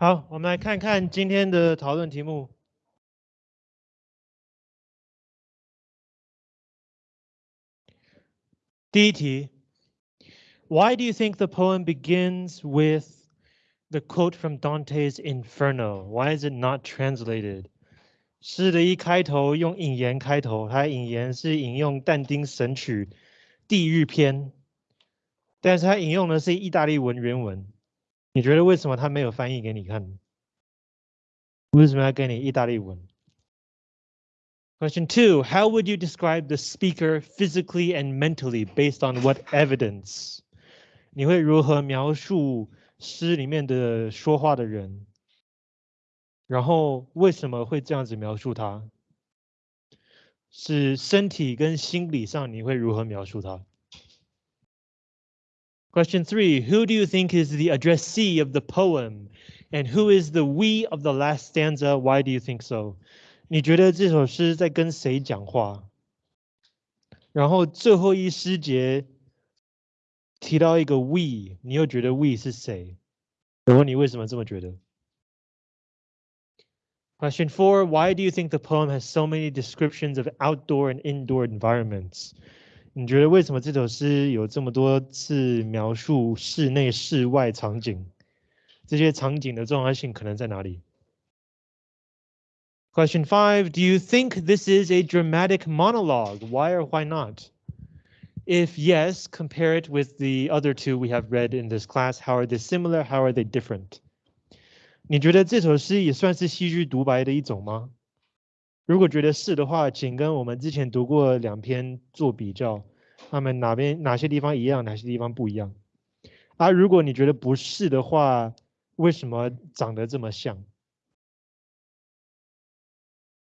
好，我们来看看今天的讨论题目。第一题，Why do you think the poem begins with the quote from Dante's Inferno? Why is it not translated? 诗的一开头用引言开头，它引言是引用但丁《神曲》地狱篇，但是它引用的是意大利文原文。你觉得为什么他没有翻译给你看？为什么要给你意大利文？Question two: How would you describe the speaker physically and mentally based on what evidence？你会如何描述诗里面的说话的人？然后为什么会这样子描述他？是身体跟心理上你会如何描述他 ？Question three, who do you think is the addressee of the poem? And who is the we of the last stanza? Why do you think so? 你觉得这首诗在跟谁讲话？然后最后一诗节提到一个 we，你又觉得 we 是谁？我问你为什么这么觉得？Question four, why do you think the poem has so many descriptions of outdoor and indoor environments? 你觉得为什么这首诗有这么多次描述室内、室外场景？这些场景的重要性可能在哪里？Question five: Do you think this is a dramatic monologue? Why or why not? If yes, compare it with the other two we have read in this class. How are they similar? How are they different? 你觉得这首诗也算是戏剧独白的一种吗？如果觉得是的话，请跟我们之前读过两篇做比较，他们哪边哪些地方一样，哪些地方不一样？啊，如果你觉得不是的话，为什么长得这么像？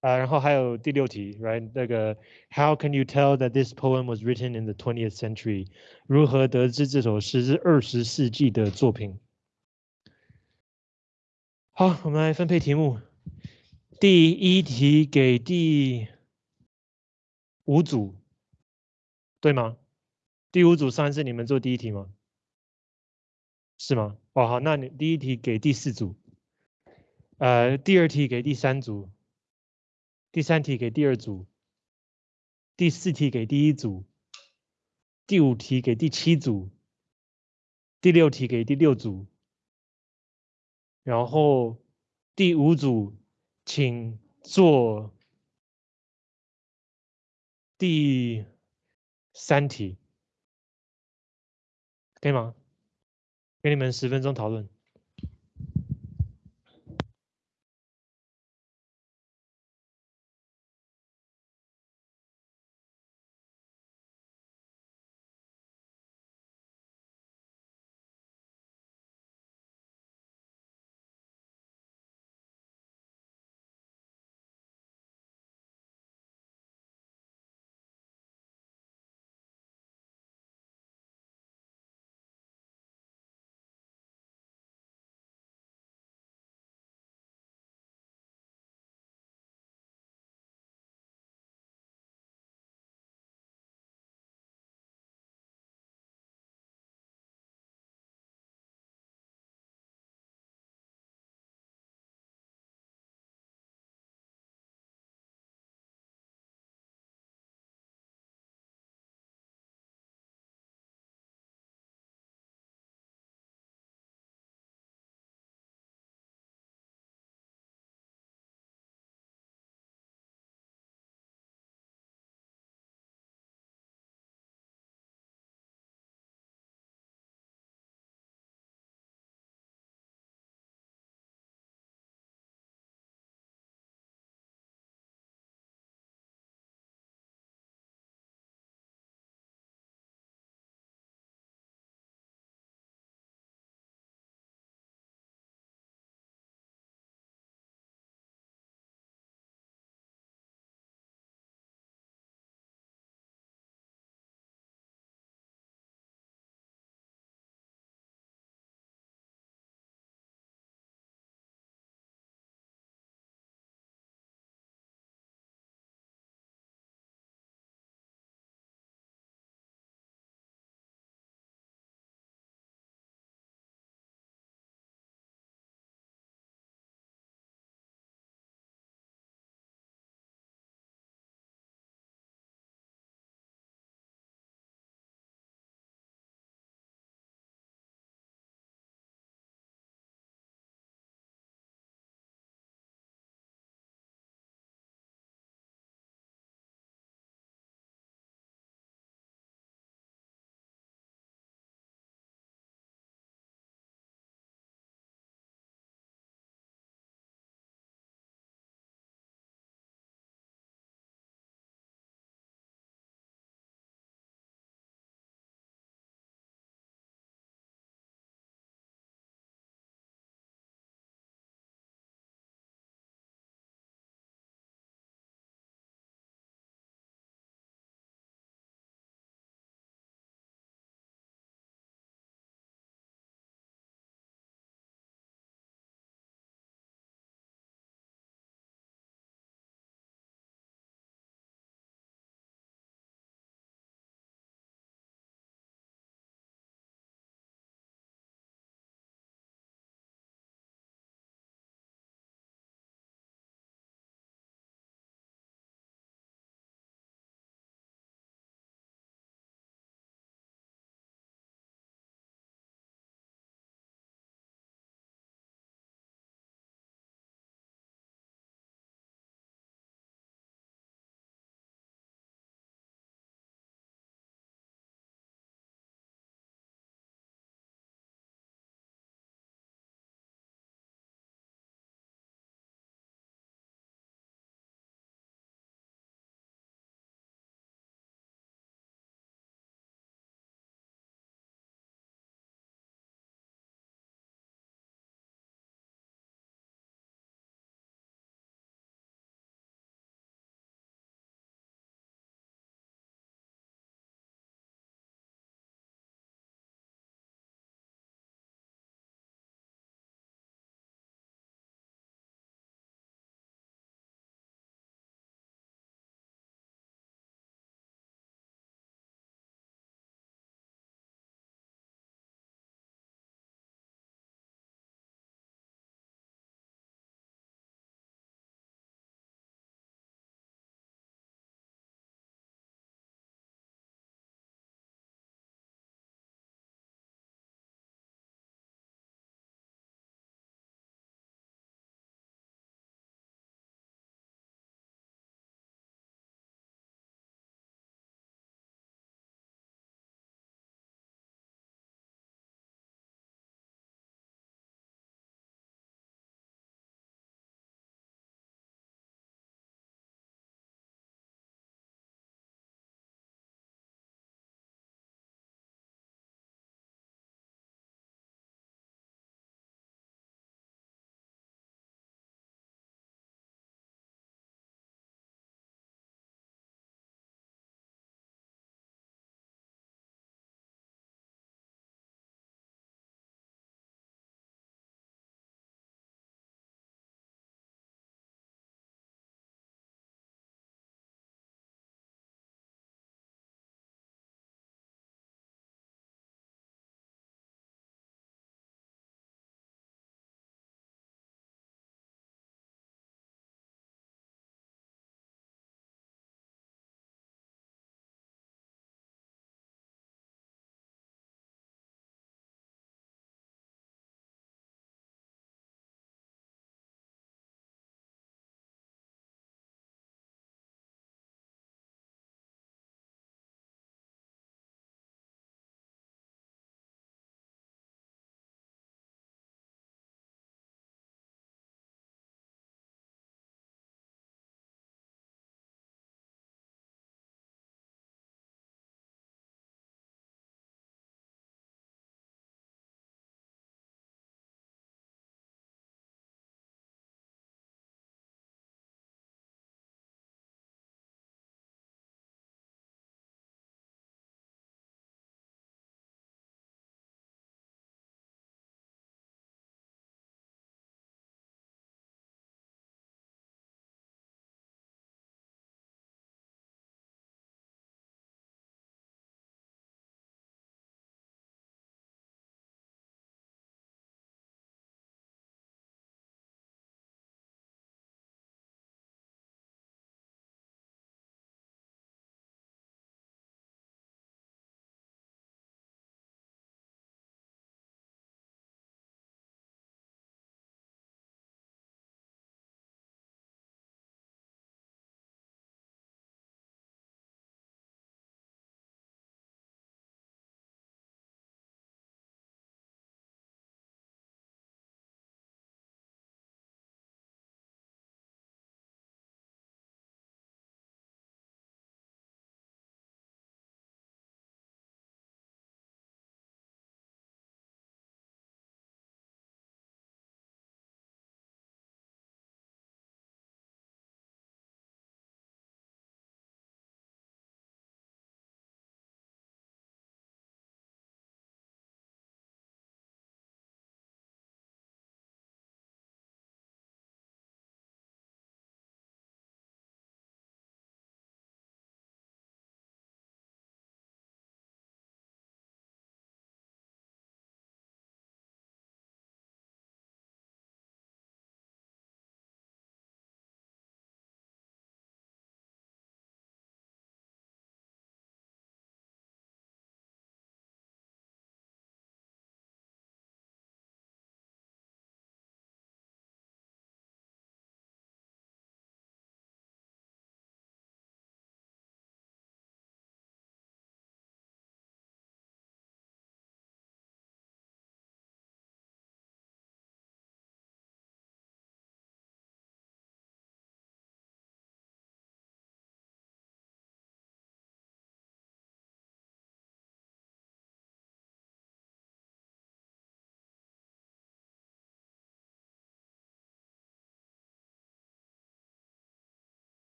啊，然后还有第六题，right？那个 How can you tell that this poem was written in the twentieth century？如何得知这首诗是二十世纪的作品？好，我们来分配题目。第一题给第五组，对吗？第五组三是你们做第一题吗？是吗？哦，好，那你第一题给第四组，呃，第二题给第三组，第三题给第二组，第四题给第一组，第五题给第七组，第六题给第六组，然后第五组。请做第三题，可以吗？给你们十分钟讨论。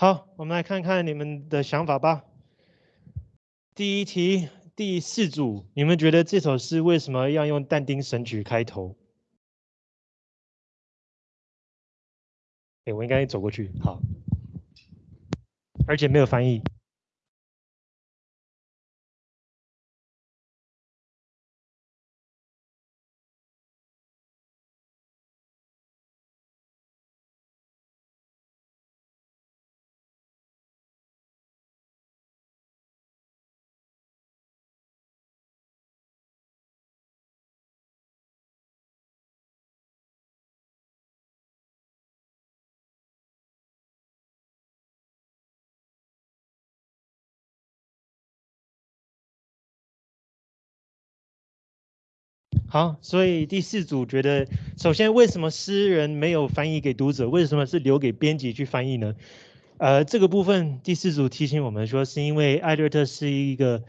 好，我们来看看你们的想法吧。第一题，第四组，你们觉得这首诗为什么要用但丁《神曲》开头？哎，我应该走过去，好，而且没有翻译。好，所以第四组觉得，首先为什么诗人没有翻译给读者？为什么是留给编辑去翻译呢？呃，这个部分第四组提醒我们说，是因为艾略特是一个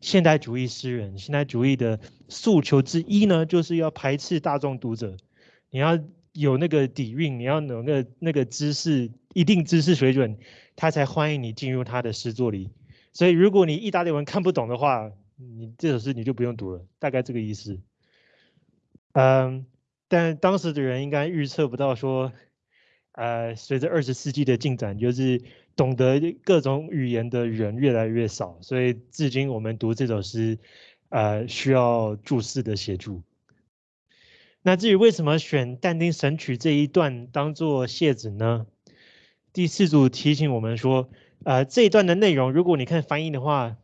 现代主义诗人，现代主义的诉求之一呢，就是要排斥大众读者，你要有那个底蕴，你要有那个那个知识一定知识水准，他才欢迎你进入他的诗作里。所以如果你意大利文看不懂的话，你这首诗你就不用读了，大概这个意思。嗯，但当时的人应该预测不到说，呃，随着二十世纪的进展，就是懂得各种语言的人越来越少，所以至今我们读这首诗，呃，需要注释的协助。那至于为什么选但丁《神曲》这一段当做谢子呢？第四组提醒我们说，呃，这一段的内容，如果你看翻译的话，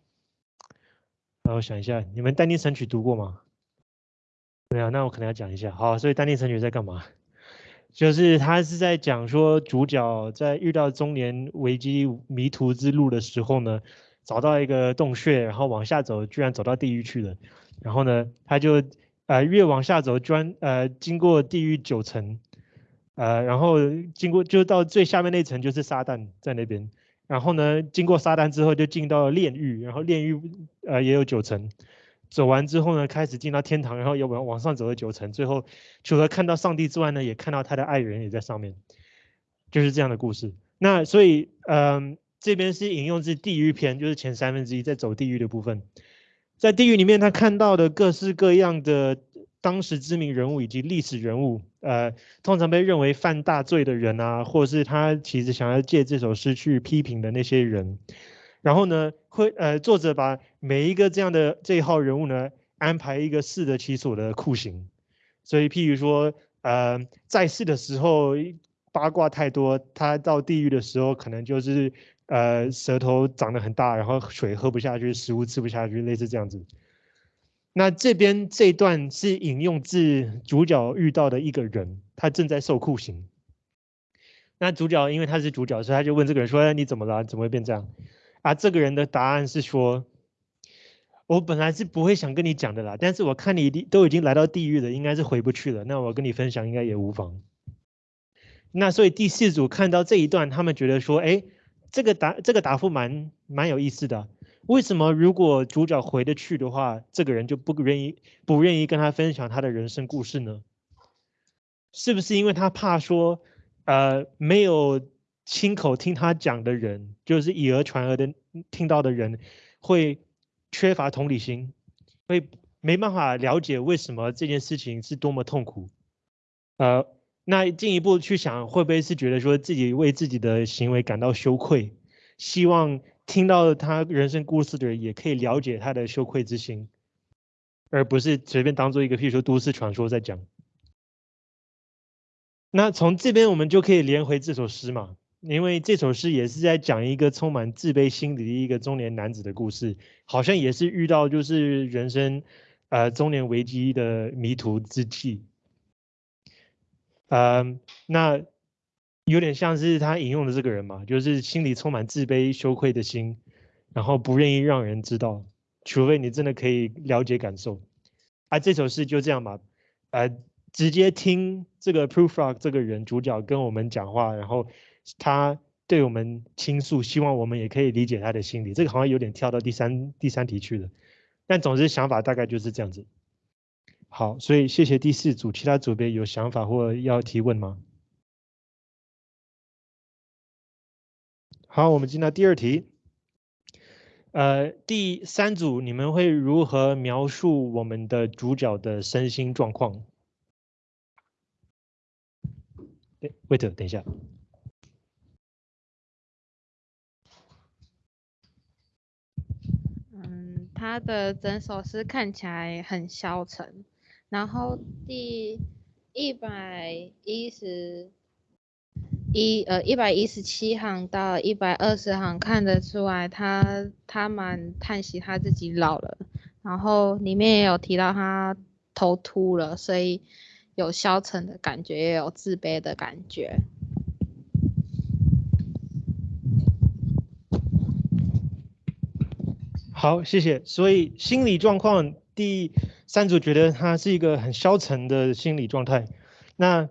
让我想一下，你们但丁《神曲》读过吗？没有，那我可能要讲一下。好，所以《丹尼神曲》在干嘛？就是他是在讲说，主角在遇到中年危机迷途之路的时候呢，找到一个洞穴，然后往下走，居然走到地狱去了。然后呢，他就呃越往下走，专呃经过地狱九层，呃然后经过就到最下面那层就是撒旦在那边。然后呢，经过撒旦之后就进到了炼狱，然后炼狱呃也有九层。走完之后呢，开始进到天堂，然后又往往上走了九层，最后除了看到上帝之外呢，也看到他的爱人也在上面，就是这样的故事。那所以，嗯，这边是引用自地狱篇，就是前三分之一在走地狱的部分，在地狱里面他看到的各式各样的当时知名人物以及历史人物，呃，通常被认为犯大罪的人啊，或是他其实想要借这首诗去批评的那些人。然后呢，会呃，作者把每一个这样的这一号人物呢，安排一个适得其所的酷刑。所以，譬如说，呃，在世的时候八卦太多，他到地狱的时候，可能就是呃舌头长得很大，然后水喝不下去，食物吃不下去，类似这样子。那这边这段是引用自主角遇到的一个人，他正在受酷刑。那主角因为他是主角，所以他就问这个人说：“哎你怎么了？怎么会变这样？”啊，这个人的答案是说，我本来是不会想跟你讲的啦，但是我看你都已经来到地狱了，应该是回不去了。那我跟你分享应该也无妨。那所以第四组看到这一段，他们觉得说，哎，这个答这个答复蛮蛮有意思的。为什么如果主角回得去的话，这个人就不愿意不愿意跟他分享他的人生故事呢？是不是因为他怕说，呃，没有？亲口听他讲的人，就是以讹传讹的听到的人，会缺乏同理心，会没办法了解为什么这件事情是多么痛苦。呃，那进一步去想，会不会是觉得说自己为自己的行为感到羞愧，希望听到他人生故事的人也可以了解他的羞愧之心，而不是随便当做一个譬如说都市传说在讲。那从这边我们就可以连回这首诗嘛。因为这首诗也是在讲一个充满自卑心理的一个中年男子的故事，好像也是遇到就是人生，呃中年危机的迷途之际，嗯，那有点像是他引用的这个人嘛，就是心里充满自卑羞愧的心，然后不愿意让人知道，除非你真的可以了解感受，啊，这首诗就这样吧，呃，直接听这个 Proof Rock 这个人主角跟我们讲话，然后。他对我们倾诉，希望我们也可以理解他的心理。这个好像有点跳到第三第三题去了，但总之想法大概就是这样子。好，所以谢谢第四组，其他组别有想法或要提问吗？好，我们进到第二题。呃，第三组你们会如何描述我们的主角的身心状况？哎，wait，等一下。他的整首诗看起来很消沉，然后第一百一十。一呃一百一十七行到一百二十行看得出来，他他蛮叹息他自己老了，然后里面也有提到他头秃了，所以有消沉的感觉，也有自卑的感觉。好，谢谢。所以心理状况第三组觉得他是一个很消沉的心理状态，那。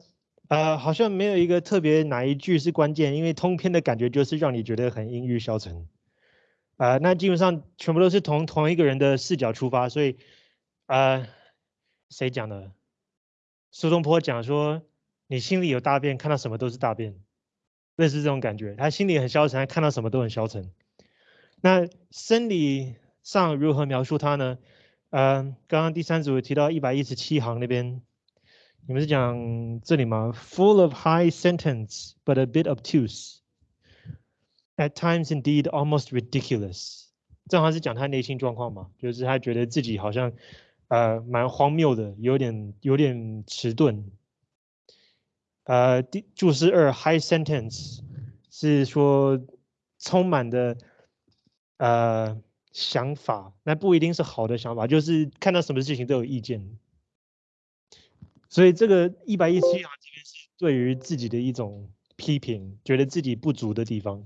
呃，好像没有一个特别哪一句是关键，因为通篇的感觉就是让你觉得很阴郁消沉。啊，那基本上全部都是从同一个人的视角出发，所以，呃，谁讲的？苏东坡讲说，你心里有大便，看到什么都是大便，类似这种感觉。他心里很消沉，看到什么都很消沉。那生理上如何描述他呢？嗯，刚刚第三组提到一百一十七行那边。你们是讲这里吗？Full of high sentence, but a bit obtuse. At times, indeed, almost ridiculous. 正好是讲他内心状况嘛，就是他觉得自己好像呃蛮荒谬的，有点有点迟钝。呃，第注释二 high sentence 是说充满的呃想法，那不一定是好的想法，就是看到什么事情都有意见。所以这个一百一十七行这边是对于自己的一种批评，觉得自己不足的地方。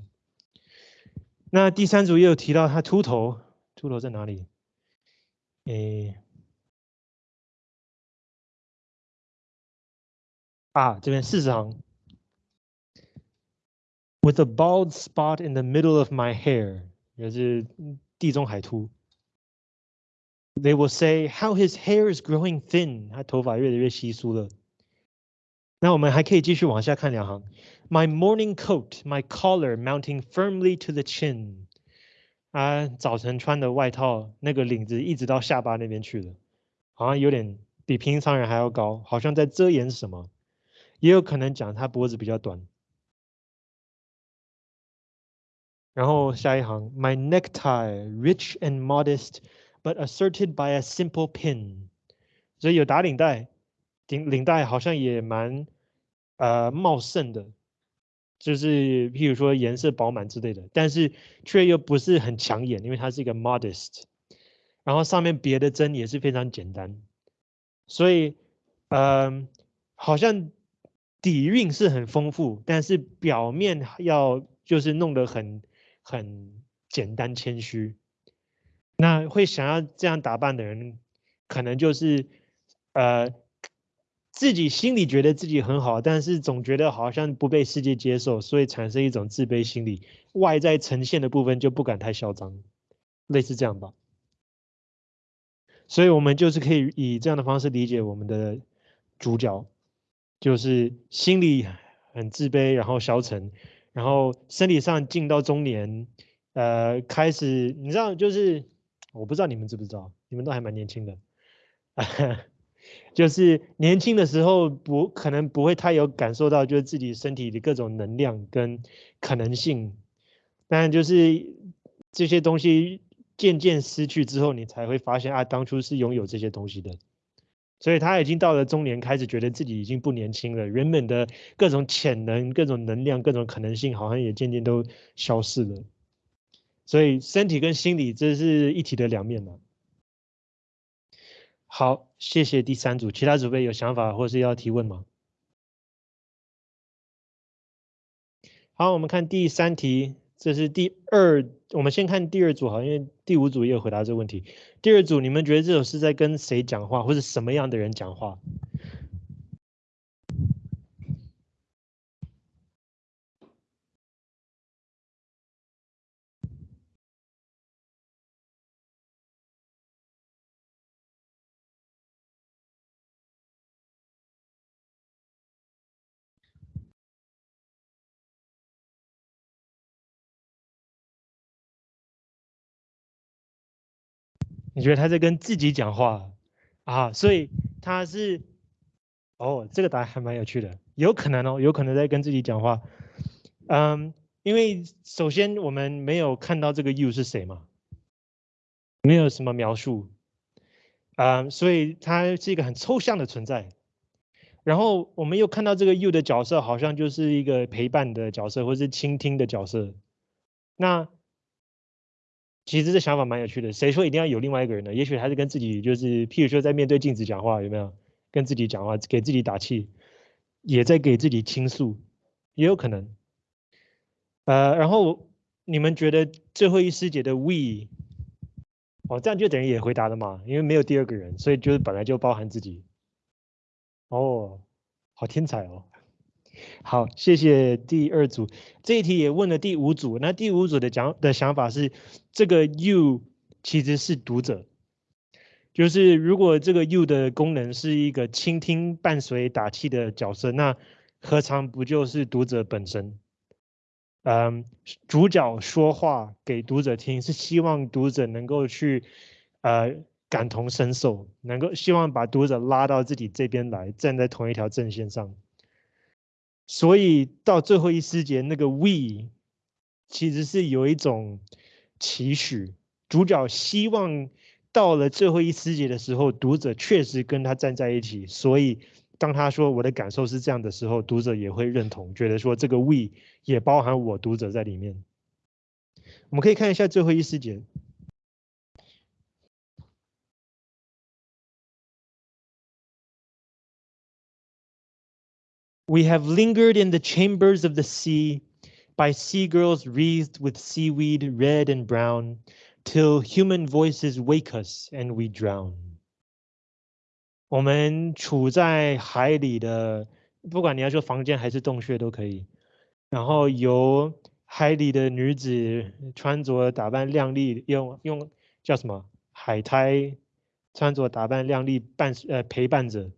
那第三组也有提到他秃头，秃头在哪里？诶，啊，这边四十行，with a bald spot in the middle of my hair，也是地中海秃。They will say how his hair is growing thin，他头发越来越稀疏了。那我们还可以继续往下看两行。My morning coat, my collar mounting firmly to the chin。啊，早晨穿的外套，那个领子一直到下巴那边去了，好像有点比平常人还要高，好像在遮掩什么。也有可能讲他脖子比较短。然后下一行，My necktie, rich and modest。but asserted by a simple pin，所以有打领带，领领带好像也蛮呃茂盛的，就是譬如说颜色饱满之类的，但是却又不是很抢眼，因为它是一个 modest，然后上面别的针也是非常简单，所以嗯好像底蕴是很丰富，但是表面要就是弄得很很简单谦虚。那会想要这样打扮的人，可能就是，呃，自己心里觉得自己很好，但是总觉得好像不被世界接受，所以产生一种自卑心理，外在呈现的部分就不敢太嚣张，类似这样吧。所以我们就是可以以这样的方式理解我们的主角，就是心里很自卑，然后消沉，然后身体上进到中年，呃，开始你知道就是。我不知道你们知不知道，你们都还蛮年轻的，就是年轻的时候不可能不会太有感受到，就是自己身体的各种能量跟可能性，但就是这些东西渐渐失去之后，你才会发现啊，当初是拥有这些东西的。所以他已经到了中年，开始觉得自己已经不年轻了，原本的各种潜能、各种能量、各种可能性，好像也渐渐都消失了。所以身体跟心理这是一体的两面嘛。好，谢谢第三组，其他组备有想法或是要提问吗？好，我们看第三题，这是第二，我们先看第二组好，因为第五组也有回答这个问题。第二组，你们觉得这首是在跟谁讲话，或者什么样的人讲话？你觉得他在跟自己讲话啊？所以他是，哦，这个答案还蛮有趣的，有可能哦，有可能在跟自己讲话。嗯，因为首先我们没有看到这个 you 是谁嘛，没有什么描述，啊，所以它是一个很抽象的存在。然后我们又看到这个 you 的角色好像就是一个陪伴的角色，或是倾听的角色。那其实这想法蛮有趣的。谁说一定要有另外一个人呢？也许他是跟自己，就是譬如说在面对镜子讲话，有没有跟自己讲话，给自己打气，也在给自己倾诉，也有可能。呃，然后你们觉得最后一师姐的 we，哦，这样就等于也回答了嘛？因为没有第二个人，所以就是本来就包含自己。哦，好天才哦！好，谢谢第二组。这一题也问了第五组，那第五组的讲的想法是，这个 you 其实是读者，就是如果这个 you 的功能是一个倾听、伴随、打气的角色，那何尝不就是读者本身？嗯，主角说话给读者听，是希望读者能够去，呃。感同身受，能够希望把读者拉到自己这边来，站在同一条阵线上。所以到最后一诗节，那个 we 其实是有一种期许，主角希望到了最后一诗节的时候，读者确实跟他站在一起。所以当他说我的感受是这样的时候，读者也会认同，觉得说这个 we 也包含我读者在里面。我们可以看一下最后一诗节。We have lingered in the chambers of the sea by sea girls wreathed with seaweed red and brown till human voices wake us and we drown。我们处在海里的，不管你要说房间还是洞穴都可以。然后由海里的女子穿着打扮靓丽，用用叫什么海苔穿着打扮靓丽伴呃陪伴着。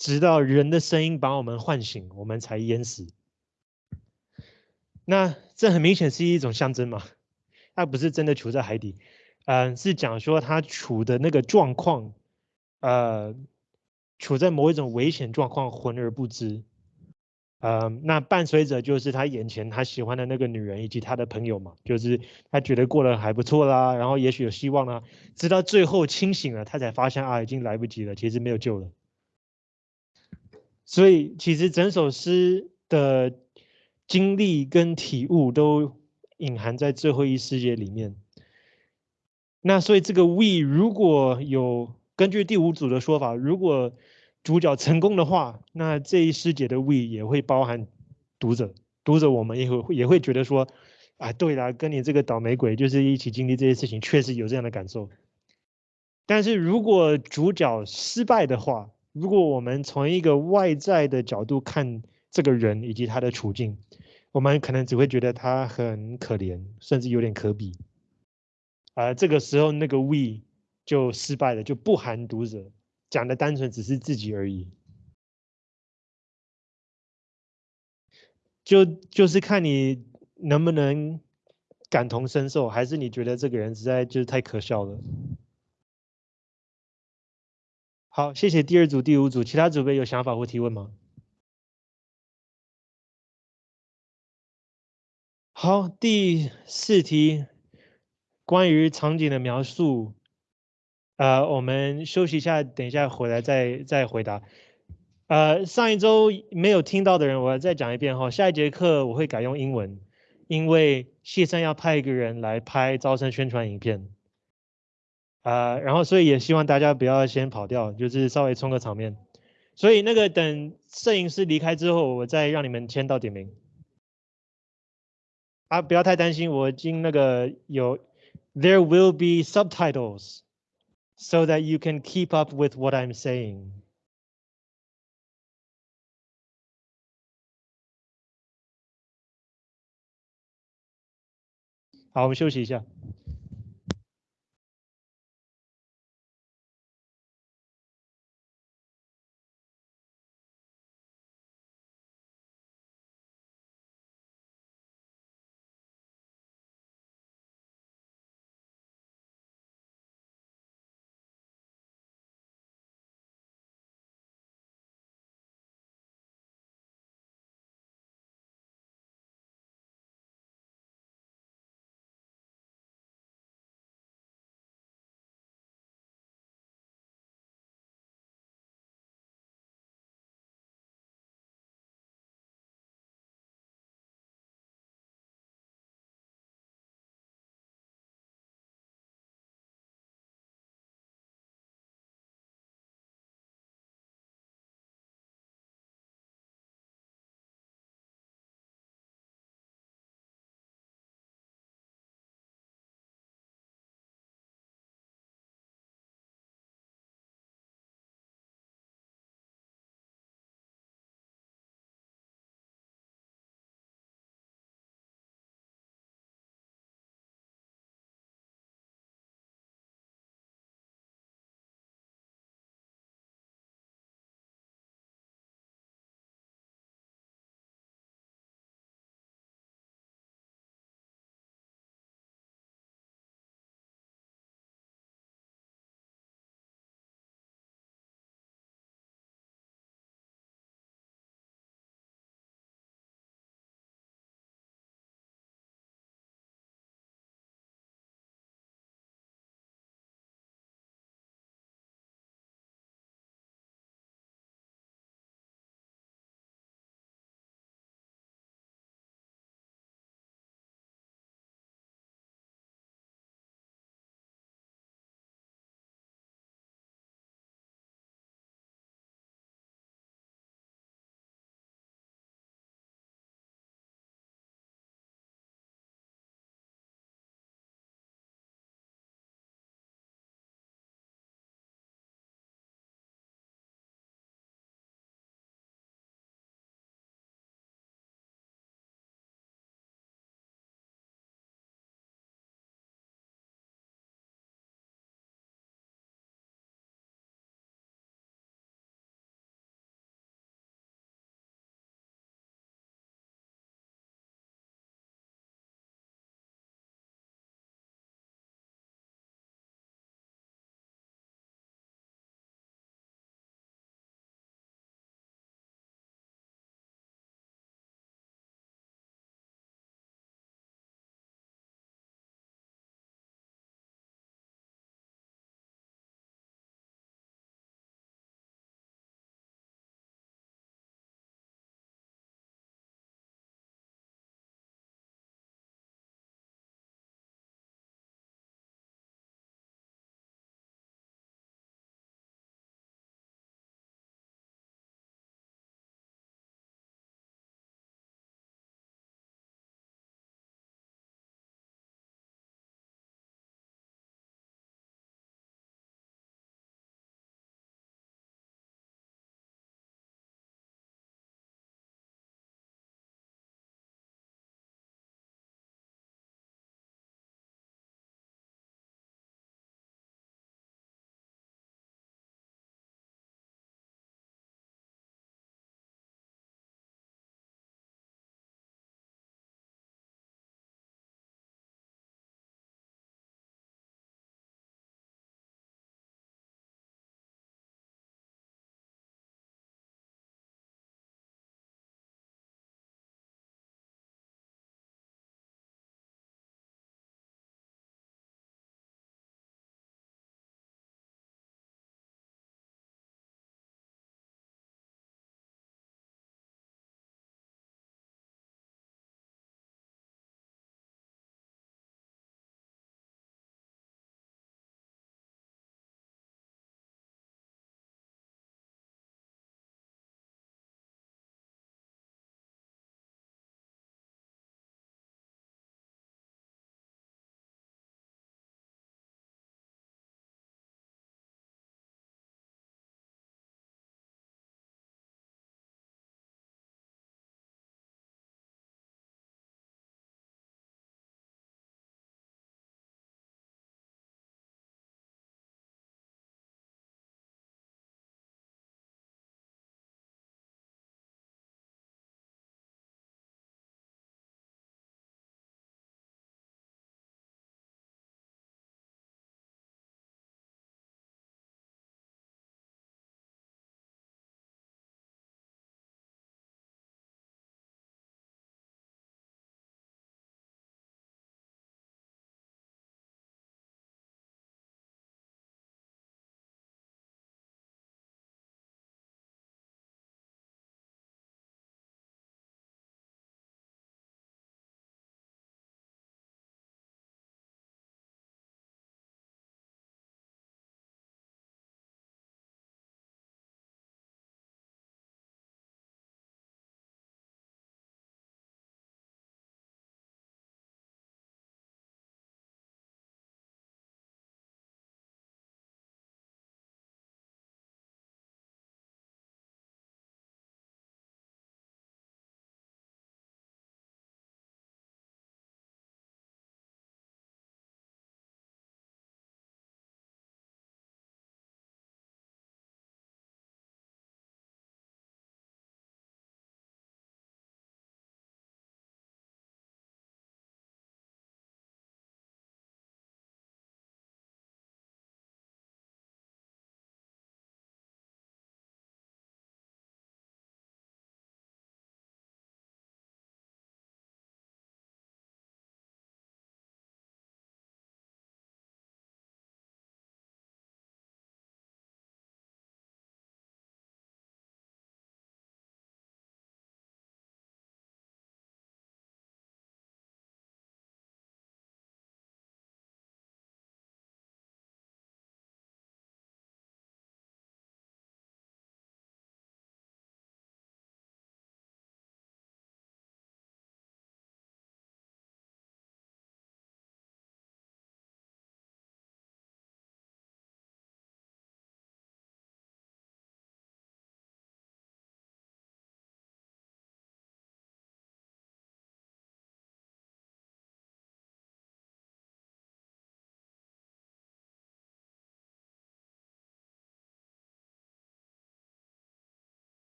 直到人的声音把我们唤醒，我们才淹死。那这很明显是一种象征嘛？他不是真的处在海底，嗯，是讲说他处的那个状况，呃，处在某一种危险状况，浑而不知。呃，那伴随着就是他眼前他喜欢的那个女人以及他的朋友嘛，就是他觉得过得还不错啦，然后也许有希望啦，直到最后清醒了，他才发现啊，已经来不及了，其实没有救了。所以其实整首诗的经历跟体悟都隐含在最后一世界里面。那所以这个 we 如果有根据第五组的说法，如果主角成功的话，那这一世界的 we 也会包含读者，读者我们也会也会觉得说，啊，对啦，跟你这个倒霉鬼就是一起经历这些事情，确实有这样的感受。但是如果主角失败的话，如果我们从一个外在的角度看这个人以及他的处境，我们可能只会觉得他很可怜，甚至有点可比。而这个时候，那个 we 就失败了，就不含读者，讲的单纯只是自己而已。就就是看你能不能感同身受，还是你觉得这个人实在就是太可笑了。好，谢谢第二组、第五组，其他组别有想法或提问吗？好，第四题，关于场景的描述，呃，我们休息一下，等一下回来再再回答。呃，上一周没有听到的人，我要再讲一遍哈。下一节课我会改用英文，因为谢生要派一个人来拍招生宣传影片。啊，然后所以也希望大家不要先跑掉，就是稍微充个场面。所以那个等摄影师离开之后，我再让你们签到点名。啊，不要太担心，我已经那个有，there will be subtitles so that you can keep up with what I'm saying。好，我们休息一下。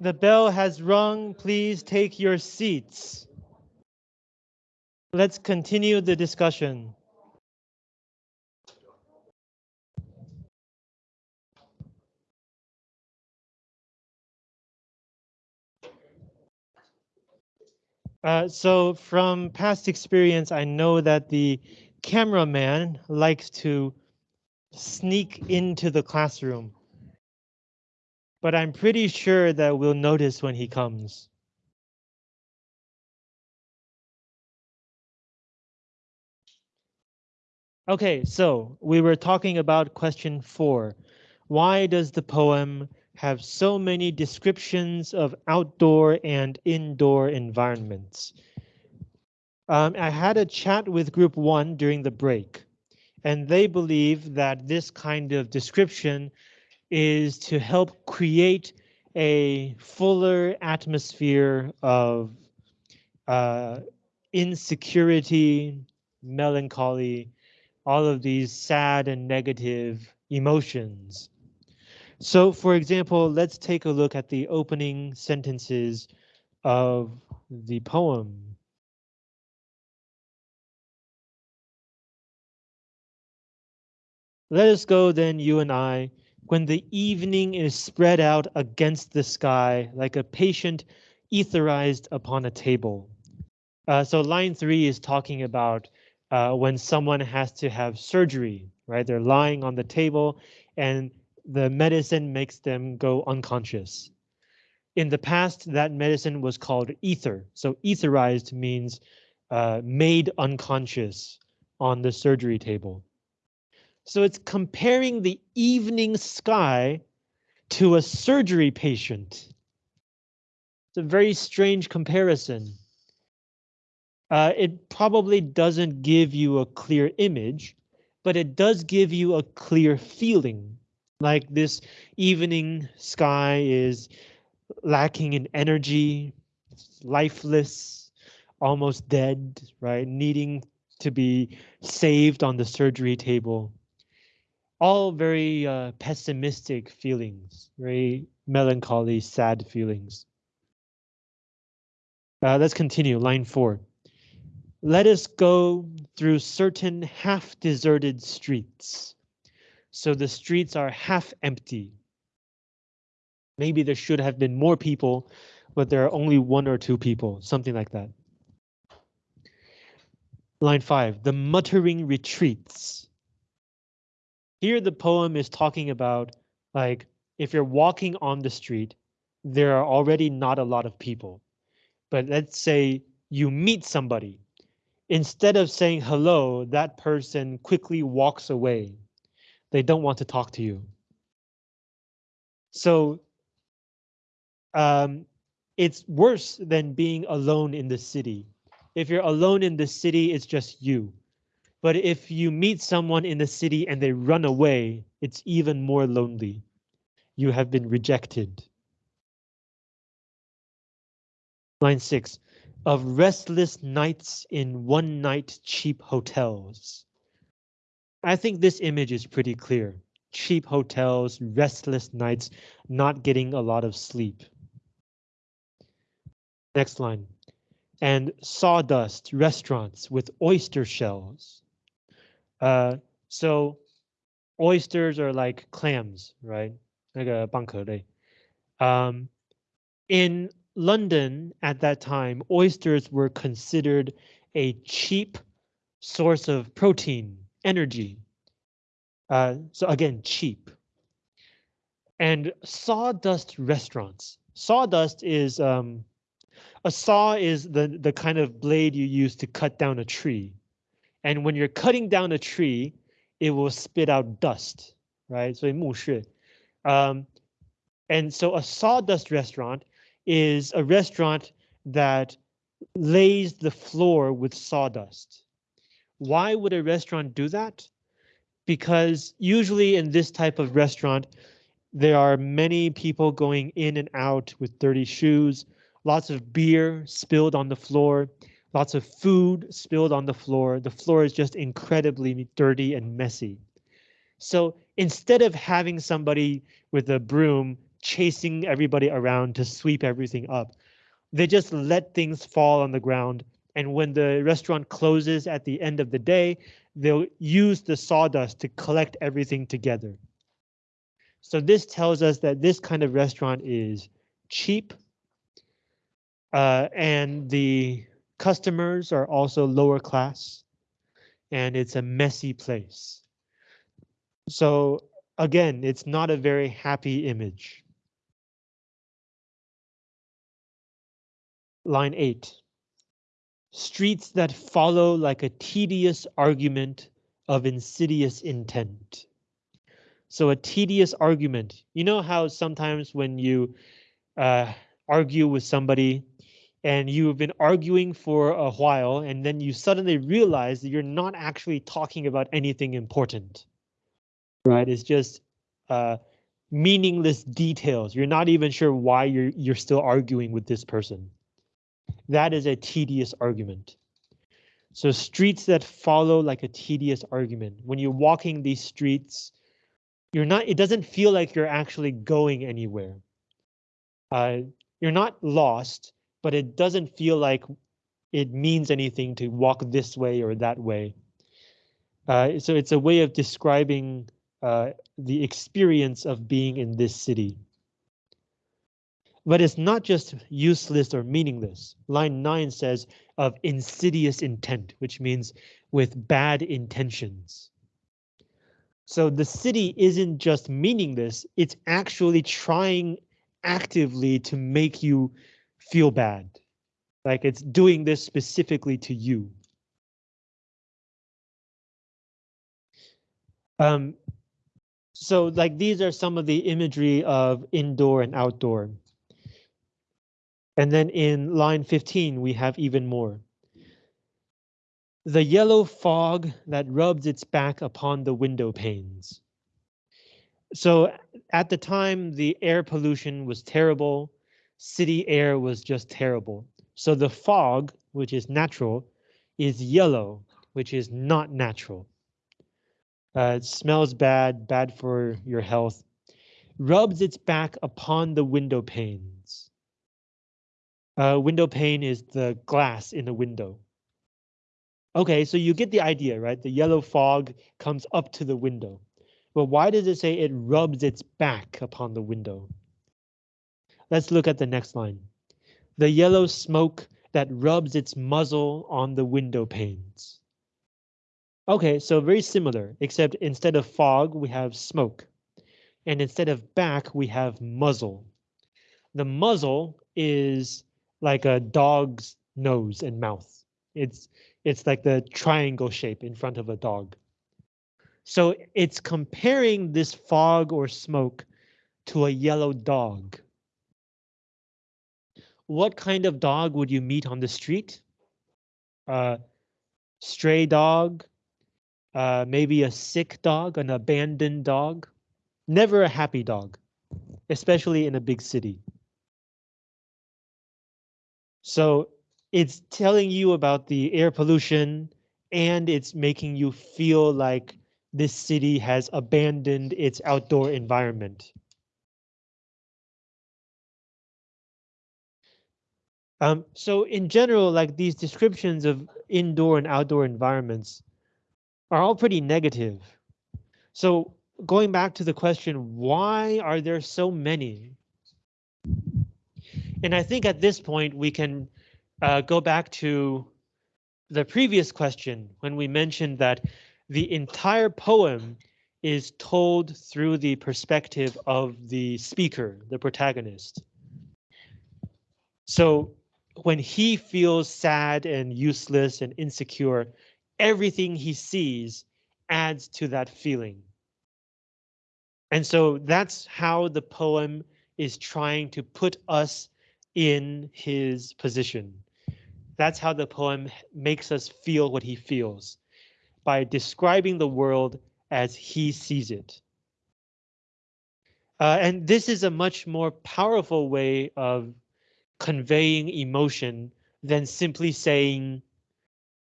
The bell has rung. Please take your seats. Let's continue the discussion. Uh, so from past experience, I know that the cameraman likes to sneak into the classroom. But I'm pretty sure that we'll notice when he comes. Okay, so we were talking about question four. Why does the poem have so many descriptions of outdoor and indoor environments. Um, I had a chat with group one during the break, and they believe that this kind of description is to help create a fuller atmosphere of uh, insecurity, melancholy, all of these sad and negative emotions. So for example, let's take a look at the opening sentences of the poem. Let us go then, you and I, when the evening is spread out against the sky like a patient etherized upon a table. Uh, so line three is talking about uh, when someone has to have surgery, right? They're lying on the table and the medicine makes them go unconscious. In the past, that medicine was called ether. So etherized means uh, made unconscious on the surgery table. So it's comparing the evening sky to a surgery patient. It's a very strange comparison. Uh, it probably doesn't give you a clear image, but it does give you a clear feeling. Like this evening sky is lacking in energy, lifeless, almost dead, right? Needing to be saved on the surgery table. All very uh, pessimistic feelings, very melancholy, sad feelings. Uh, let's continue, line four. Let us go through certain half-deserted streets so the streets are half empty. Maybe there should have been more people, but there are only one or two people, something like that. Line five, the muttering retreats. Here the poem is talking about like if you're walking on the street, there are already not a lot of people. But let's say you meet somebody. Instead of saying hello, that person quickly walks away they don't want to talk to you. So um, it's worse than being alone in the city. If you're alone in the city, it's just you. But if you meet someone in the city and they run away, it's even more lonely. You have been rejected. Line six, of restless nights in one night cheap hotels. I think this image is pretty clear. Cheap hotels, restless nights, not getting a lot of sleep. Next line. And sawdust restaurants with oyster shells. Uh, so oysters are like clams, right? Like a bankle. Um, in London at that time, oysters were considered a cheap source of protein energy. Uh, so again, cheap. And sawdust restaurants. Sawdust is um, a saw is the the kind of blade you use to cut down a tree. And when you're cutting down a tree, it will spit out dust, right? So 木屑. Um, and so a sawdust restaurant is a restaurant that lays the floor with sawdust. Why would a restaurant do that? Because usually in this type of restaurant, there are many people going in and out with dirty shoes, lots of beer spilled on the floor, lots of food spilled on the floor. The floor is just incredibly dirty and messy. So instead of having somebody with a broom chasing everybody around to sweep everything up. They just let things fall on the ground. And when the restaurant closes at the end of the day, they'll use the sawdust to collect everything together. So this tells us that this kind of restaurant is cheap uh, and the customers are also lower class and it's a messy place. So again, it's not a very happy image. Line eight. Streets that follow like a tedious argument of insidious intent. So a tedious argument, you know how sometimes when you uh, argue with somebody and you've been arguing for a while and then you suddenly realize that you're not actually talking about anything important. Right? It's just uh, meaningless details. You're not even sure why you're you're still arguing with this person. That is a tedious argument. So streets that follow like a tedious argument. When you're walking these streets, you're not, it doesn't feel like you're actually going anywhere. Uh, you're not lost, but it doesn't feel like it means anything to walk this way or that way. Uh, so it's a way of describing uh, the experience of being in this city. But it's not just useless or meaningless. Line 9 says of insidious intent, which means with bad intentions. So the city isn't just meaningless, it's actually trying actively to make you feel bad. Like it's doing this specifically to you. Um, so like these are some of the imagery of indoor and outdoor. And then in line 15, we have even more. The yellow fog that rubs its back upon the window panes. So at the time, the air pollution was terrible. City air was just terrible. So the fog, which is natural, is yellow, which is not natural. Uh, it smells bad, bad for your health. Rubs its back upon the window panes. Uh, window pane is the glass in the window. Okay, so you get the idea, right? The yellow fog comes up to the window. But why does it say it rubs its back upon the window? Let's look at the next line. The yellow smoke that rubs its muzzle on the window panes. Okay, so very similar, except instead of fog, we have smoke. And instead of back, we have muzzle. The muzzle is like a dog's nose and mouth. It's it's like the triangle shape in front of a dog. So it's comparing this fog or smoke to a yellow dog. What kind of dog would you meet on the street? Uh, stray dog, uh, maybe a sick dog, an abandoned dog. Never a happy dog, especially in a big city. So it's telling you about the air pollution and it's making you feel like this city has abandoned its outdoor environment. Um, so in general, like these descriptions of indoor and outdoor environments are all pretty negative. So going back to the question, why are there so many? And I think at this point we can uh, go back to the previous question when we mentioned that the entire poem is told through the perspective of the speaker, the protagonist. So when he feels sad and useless and insecure, everything he sees adds to that feeling. And so that's how the poem is trying to put us in his position. That's how the poem makes us feel what he feels by describing the world as he sees it. Uh, and this is a much more powerful way of conveying emotion than simply saying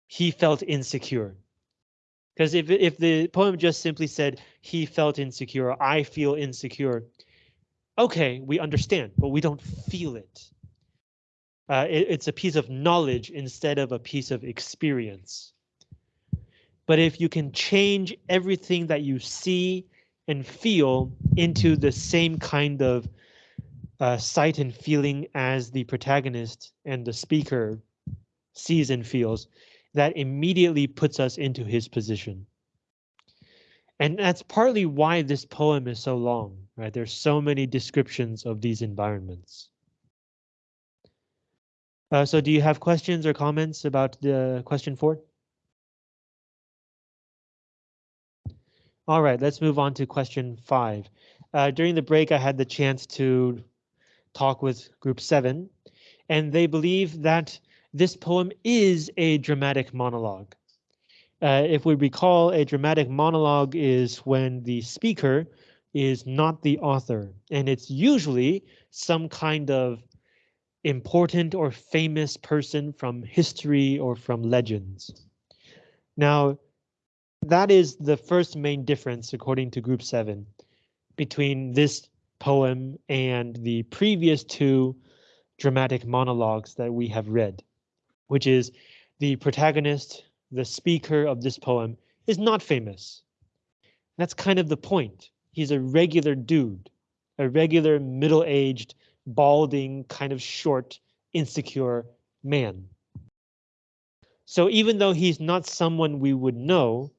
he felt insecure. Because if, if the poem just simply said he felt insecure, I feel insecure, okay, we understand, but we don't feel it. Uh, it. It's a piece of knowledge instead of a piece of experience. But if you can change everything that you see and feel into the same kind of uh, sight and feeling as the protagonist and the speaker sees and feels, that immediately puts us into his position. And that's partly why this poem is so long, right? There's so many descriptions of these environments. Uh, so do you have questions or comments about the question four? All right, let's move on to question five. Uh, during the break, I had the chance to talk with group seven, and they believe that this poem is a dramatic monologue. Uh, if we recall, a dramatic monologue is when the speaker is not the author, and it's usually some kind of important or famous person from history or from legends. Now, that is the first main difference, according to group seven, between this poem and the previous two dramatic monologues that we have read, which is the protagonist, the speaker of this poem, is not famous. That's kind of the point. He's a regular dude, a regular middle-aged, balding, kind of short, insecure man. So even though he's not someone we would know,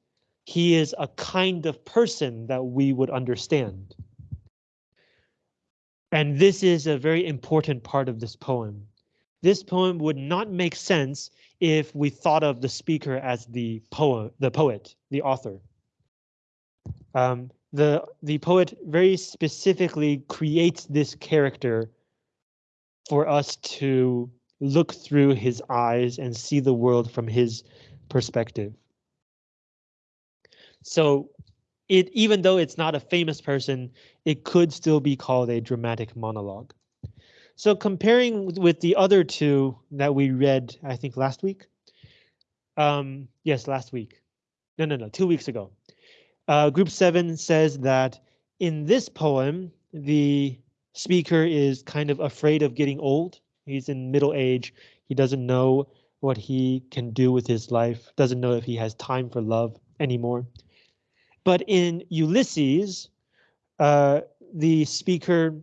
he is a kind of person that we would understand. And this is a very important part of this poem. This poem would not make sense if we thought of the speaker as the poem, the poet, the author. Um, the the poet very specifically creates this character for us to look through his eyes and see the world from his perspective. So it even though it's not a famous person, it could still be called a dramatic monologue. So comparing with the other two that we read, I think last week. Um, yes, last week. No, no, no, two weeks ago. Uh, group seven says that in this poem, the speaker is kind of afraid of getting old. He's in middle age. He doesn't know what he can do with his life, doesn't know if he has time for love anymore. But in Ulysses, uh, the speaker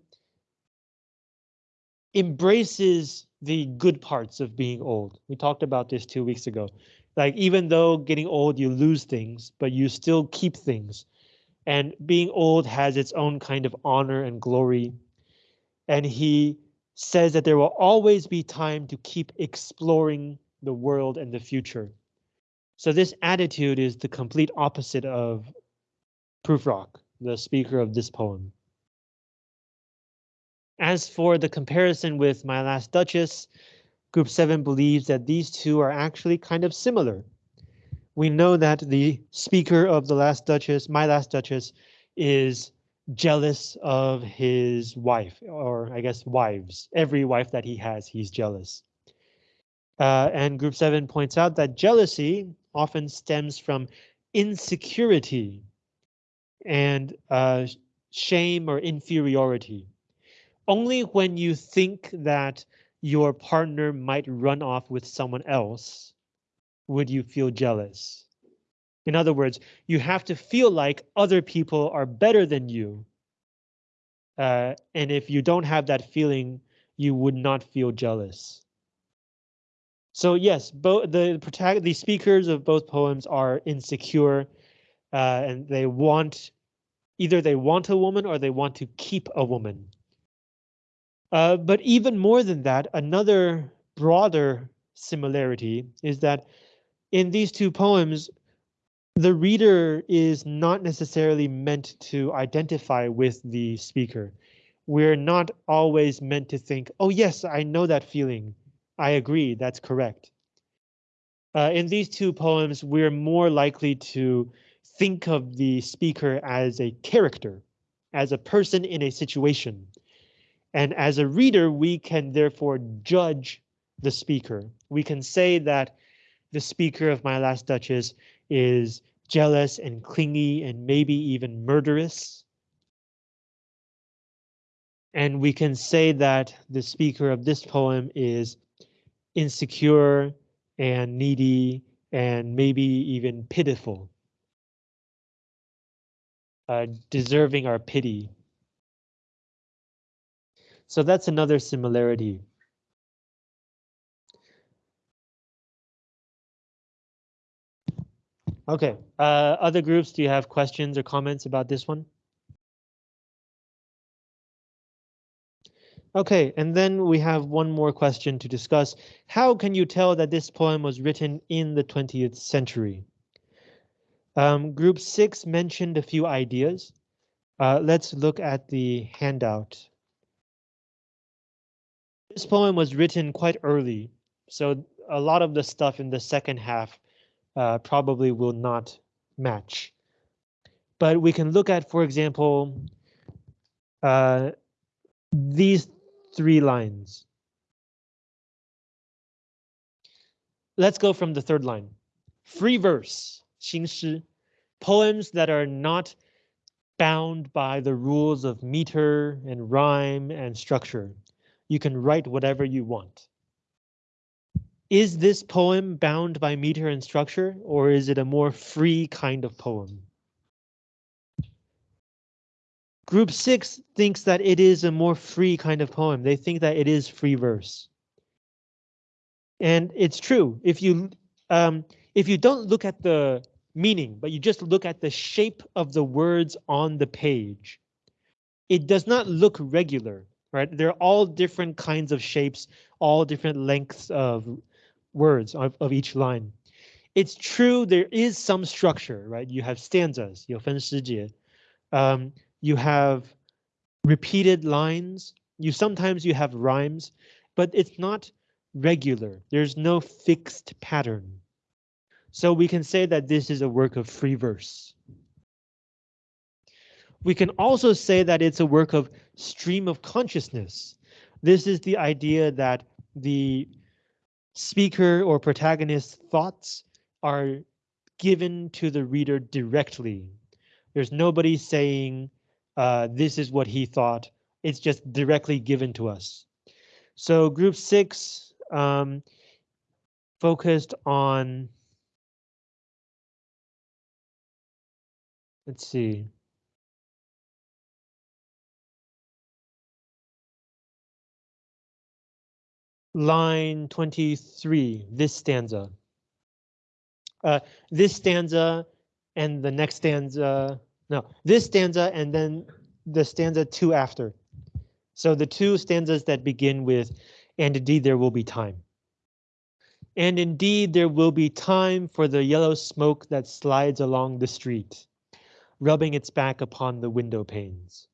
embraces the good parts of being old. We talked about this two weeks ago. Like even though getting old, you lose things, but you still keep things. And being old has its own kind of honor and glory. And he says that there will always be time to keep exploring the world and the future. So this attitude is the complete opposite of Prufrock, the speaker of this poem. As for the comparison with My Last Duchess, Group 7 believes that these two are actually kind of similar. We know that the speaker of The Last Duchess, My Last Duchess, is jealous of his wife, or I guess wives. Every wife that he has, he's jealous. Uh, and Group 7 points out that jealousy often stems from insecurity and uh, shame or inferiority. Only when you think that your partner might run off with someone else would you feel jealous. In other words, you have to feel like other people are better than you. Uh, and if you don't have that feeling, you would not feel jealous. So yes, both the the speakers of both poems are insecure, uh, and they want Either they want a woman or they want to keep a woman. Uh, but even more than that, another broader similarity is that in these two poems, the reader is not necessarily meant to identify with the speaker. We're not always meant to think, oh yes, I know that feeling. I agree, that's correct. Uh, in these two poems, we're more likely to think of the speaker as a character, as a person in a situation. And as a reader, we can therefore judge the speaker. We can say that the speaker of My Last Duchess is jealous and clingy and maybe even murderous. And we can say that the speaker of this poem is insecure and needy and maybe even pitiful. Uh, deserving our pity. So that's another similarity. Okay, uh, other groups, do you have questions or comments about this one? Okay, and then we have one more question to discuss. How can you tell that this poem was written in the 20th century? Um, group six mentioned a few ideas. Uh, let's look at the handout. This poem was written quite early, so a lot of the stuff in the second half uh, probably will not match. But we can look at, for example, uh, these three lines. Let's go from the third line. Free verse, 新诗, poems that are not bound by the rules of meter and rhyme and structure. You can write whatever you want. Is this poem bound by meter and structure, or is it a more free kind of poem? Group six thinks that it is a more free kind of poem. They think that it is free verse. And it's true. If you um, if you don't look at the meaning, but you just look at the shape of the words on the page, it does not look regular, right? They're all different kinds of shapes, all different lengths of words of, of each line. It's true there is some structure, right? You have stanzas, 有分诗节. Um, you have repeated lines. You sometimes you have rhymes, but it's not regular. There's no fixed pattern. So we can say that this is a work of free verse. We can also say that it's a work of stream of consciousness. This is the idea that the speaker or protagonist's thoughts are given to the reader directly. There's nobody saying uh, this is what he thought. It's just directly given to us. So group six um, focused on, let's see. line 23, this stanza. Uh, this stanza and the next stanza, no, this stanza and then the stanza two after. So the two stanzas that begin with, and indeed there will be time. And indeed there will be time for the yellow smoke that slides along the street, rubbing its back upon the window panes.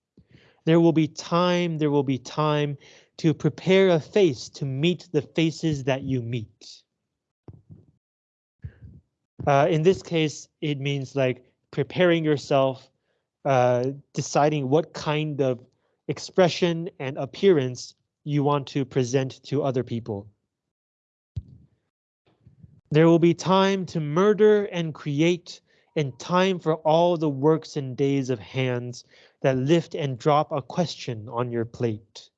There will be time, there will be time to prepare a face to meet the faces that you meet. Uh, in this case, it means like preparing yourself, uh, deciding what kind of expression and appearance you want to present to other people. There will be time to murder and create and time for all the works and days of hands that lift and drop a question on your plate.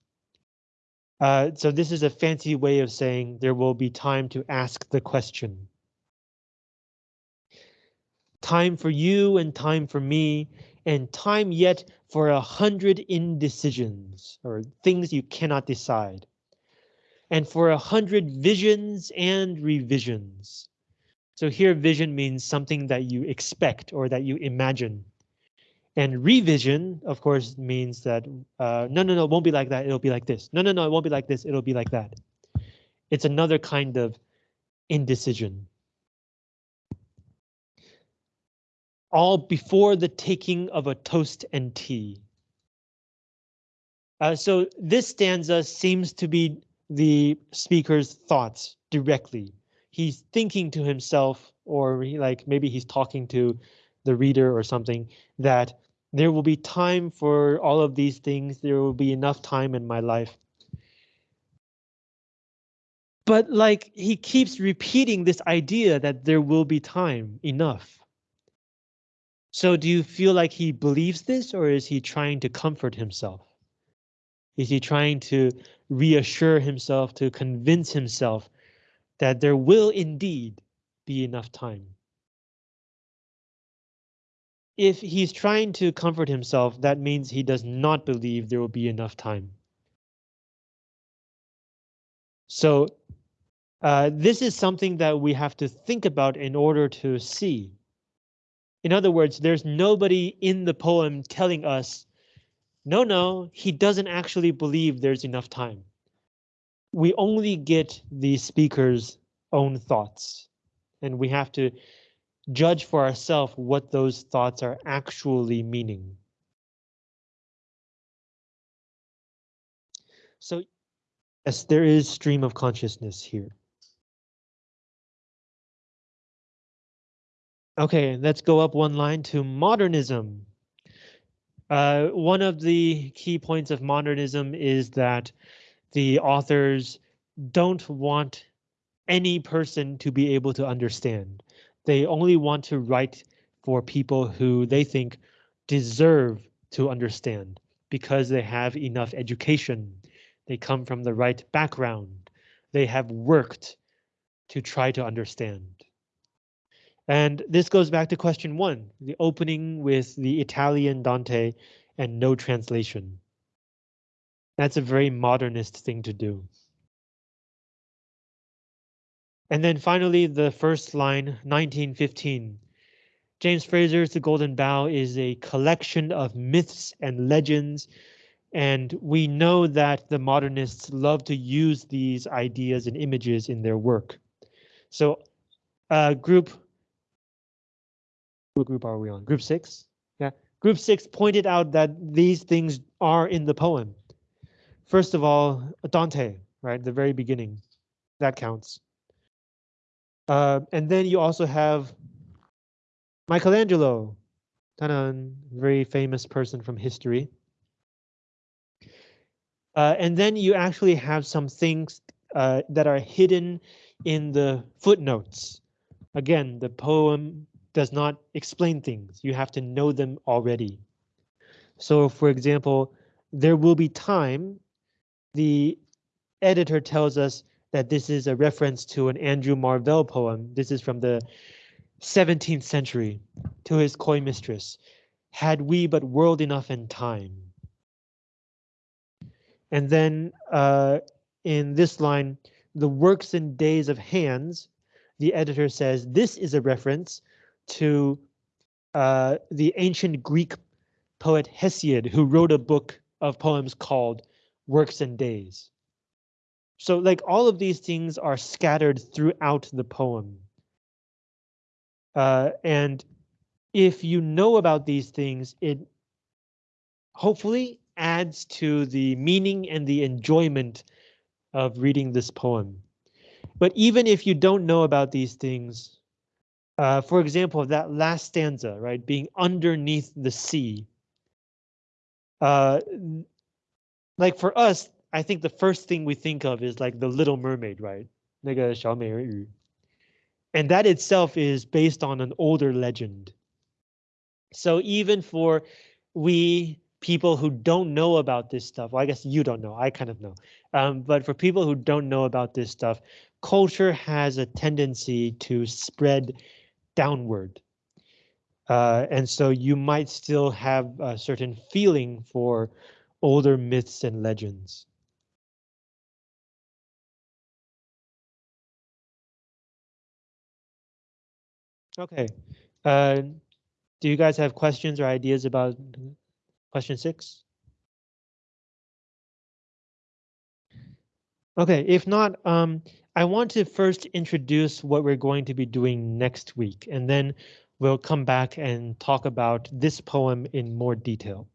Uh, so this is a fancy way of saying there will be time to ask the question. Time for you and time for me, and time yet for a hundred indecisions or things you cannot decide. And for a hundred visions and revisions. So here vision means something that you expect or that you imagine. And revision, of course, means that uh, no, no, no, it won't be like that. It'll be like this. No, no, no, it won't be like this. It'll be like that. It's another kind of indecision. All before the taking of a toast and tea. Uh, so this stanza seems to be the speaker's thoughts directly. He's thinking to himself, or he, like maybe he's talking to the reader or something, that there will be time for all of these things. There will be enough time in my life. But like he keeps repeating this idea that there will be time enough. So do you feel like he believes this or is he trying to comfort himself? Is he trying to reassure himself, to convince himself that there will indeed be enough time? If he's trying to comfort himself, that means he does not believe there will be enough time. So uh, this is something that we have to think about in order to see. In other words, there's nobody in the poem telling us, no, no, he doesn't actually believe there's enough time. We only get the speaker's own thoughts, and we have to judge for ourselves what those thoughts are actually meaning. So yes, there is stream of consciousness here. Okay, let's go up one line to modernism. Uh, one of the key points of modernism is that the authors don't want any person to be able to understand. They only want to write for people who they think deserve to understand because they have enough education. They come from the right background. They have worked to try to understand. And this goes back to question one, the opening with the Italian Dante and no translation. That's a very modernist thing to do. And then finally, the first line, 1915. James Frazer's The Golden Bough is a collection of myths and legends, and we know that the modernists love to use these ideas and images in their work. So uh, group what group are we on? Group six? Yeah, group six pointed out that these things are in the poem. First of all, Dante, right? The very beginning, that counts. Uh, and then you also have Michelangelo, very famous person from history. Uh, and then you actually have some things uh, that are hidden in the footnotes. Again, the poem does not explain things. You have to know them already. So for example, there will be time. The editor tells us that this is a reference to an Andrew Marvell poem. This is from the 17th century to his coy mistress. Had we but world enough and time. And then uh, in this line, the works and days of hands, the editor says this is a reference to uh, the ancient Greek poet Hesiod, who wrote a book of poems called Works and Days. So like all of these things are scattered throughout the poem. Uh, and if you know about these things, it hopefully adds to the meaning and the enjoyment of reading this poem. But even if you don't know about these things, uh, for example, that last stanza, right, being underneath the sea. Uh, like for us, I think the first thing we think of is like the Little Mermaid, right? 那个小美人鱼. And that itself is based on an older legend. So even for we people who don't know about this stuff, well, I guess you don't know, I kind of know. Um, but for people who don't know about this stuff, culture has a tendency to spread downward. Uh, and so you might still have a certain feeling for older myths and legends. Okay, uh, do you guys have questions or ideas about question six? Okay, if not, um, I want to first introduce what we're going to be doing next week, and then we'll come back and talk about this poem in more detail.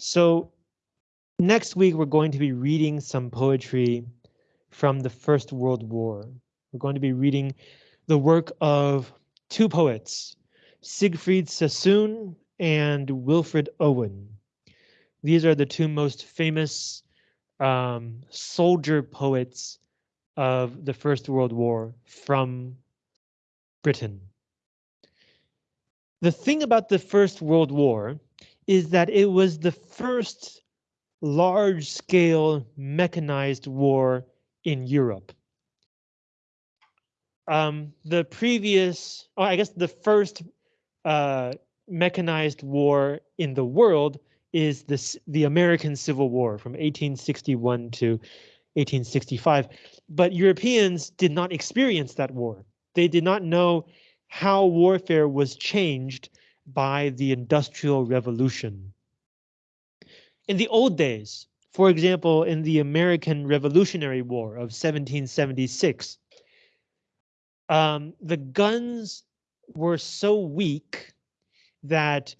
So next week, we're going to be reading some poetry from the First World War. We're going to be reading the work of two poets, Siegfried Sassoon and Wilfred Owen. These are the two most famous um, soldier poets of the First World War from Britain. The thing about the First World War is that it was the first large-scale mechanized war in Europe. Um, the previous, oh, I guess the first uh, mechanized war in the world is this, the American Civil War from 1861 to 1865. But Europeans did not experience that war. They did not know how warfare was changed by the Industrial Revolution. In the old days, for example, in the American Revolutionary War of 1776, um, the guns were so weak that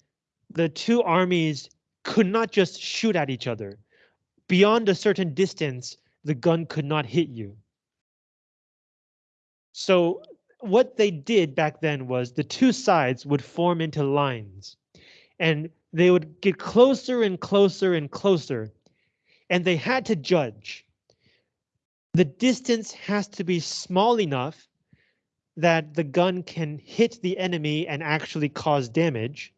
the two armies could not just shoot at each other. Beyond a certain distance, the gun could not hit you. So what they did back then was the two sides would form into lines and they would get closer and closer and closer and they had to judge. The distance has to be small enough that the gun can hit the enemy and actually cause damage.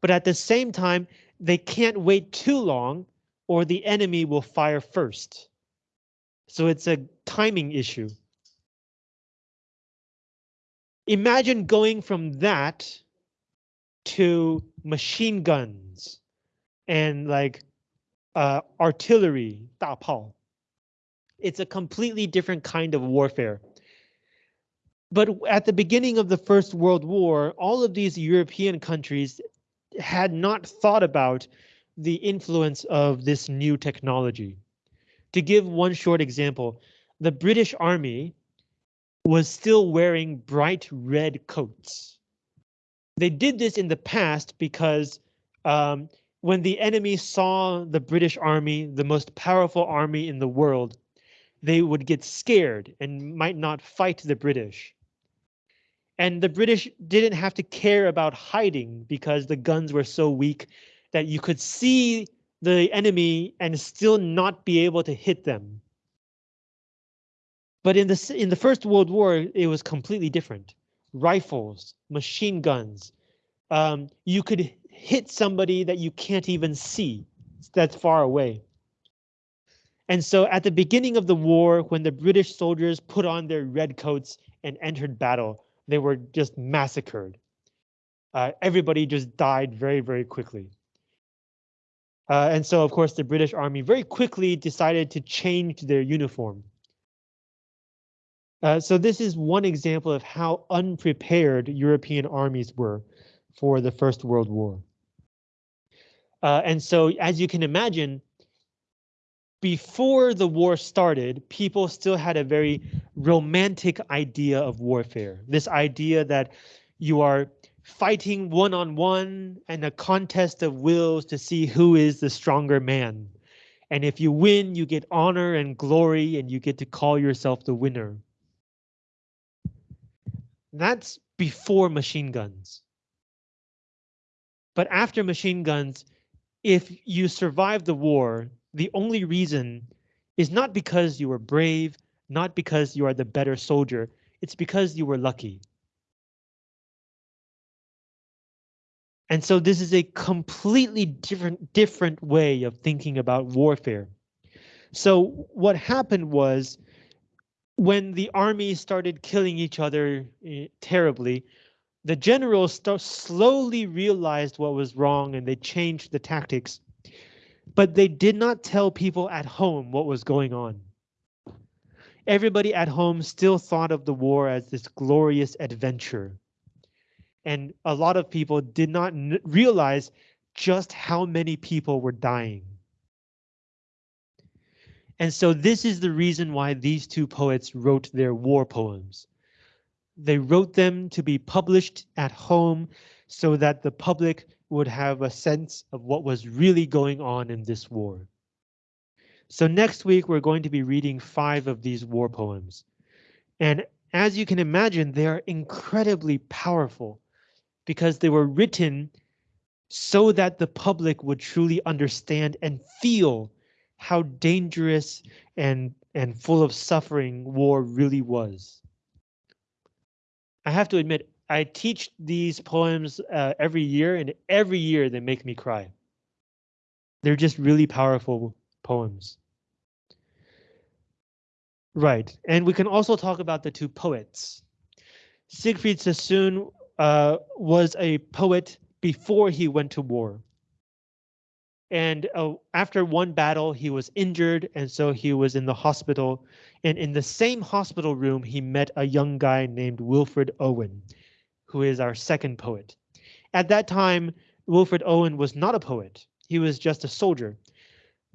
But at the same time, they can't wait too long or the enemy will fire first. So it's a timing issue. Imagine going from that to machine guns and like uh, artillery, 大炮. It's a completely different kind of warfare. But at the beginning of the First World War, all of these European countries had not thought about the influence of this new technology. To give one short example, the British Army was still wearing bright red coats. They did this in the past because um, when the enemy saw the British army, the most powerful army in the world, they would get scared and might not fight the British. And the British didn't have to care about hiding because the guns were so weak that you could see the enemy and still not be able to hit them. But in the in the First World War, it was completely different. Rifles, machine guns. Um, you could hit somebody that you can't even see that's far away. And so at the beginning of the war, when the British soldiers put on their red coats and entered battle, they were just massacred. Uh, everybody just died very, very quickly. Uh, and so, of course, the British Army very quickly decided to change their uniform. Uh, so this is one example of how unprepared European armies were for the First World War. Uh, and so, as you can imagine, before the war started, people still had a very romantic idea of warfare. This idea that you are fighting one-on-one -on -one and a contest of wills to see who is the stronger man. And if you win, you get honor and glory and you get to call yourself the winner. That's before machine guns. But after machine guns, if you survive the war, the only reason is not because you were brave, not because you are the better soldier, it's because you were lucky. And so this is a completely different different way of thinking about warfare. So what happened was when the army started killing each other eh, terribly, the generals slowly realized what was wrong and they changed the tactics. But they did not tell people at home what was going on. Everybody at home still thought of the war as this glorious adventure. And a lot of people did not realize just how many people were dying. And so this is the reason why these two poets wrote their war poems. They wrote them to be published at home so that the public would have a sense of what was really going on in this war. So next week, we're going to be reading five of these war poems. And as you can imagine, they are incredibly powerful because they were written so that the public would truly understand and feel how dangerous and, and full of suffering war really was. I have to admit, I teach these poems uh, every year and every year they make me cry. They're just really powerful poems. Right, and we can also talk about the two poets. Siegfried Sassoon uh, was a poet before he went to war. And uh, after one battle, he was injured, and so he was in the hospital. And in the same hospital room, he met a young guy named Wilfred Owen, who is our second poet. At that time, Wilfred Owen was not a poet. He was just a soldier.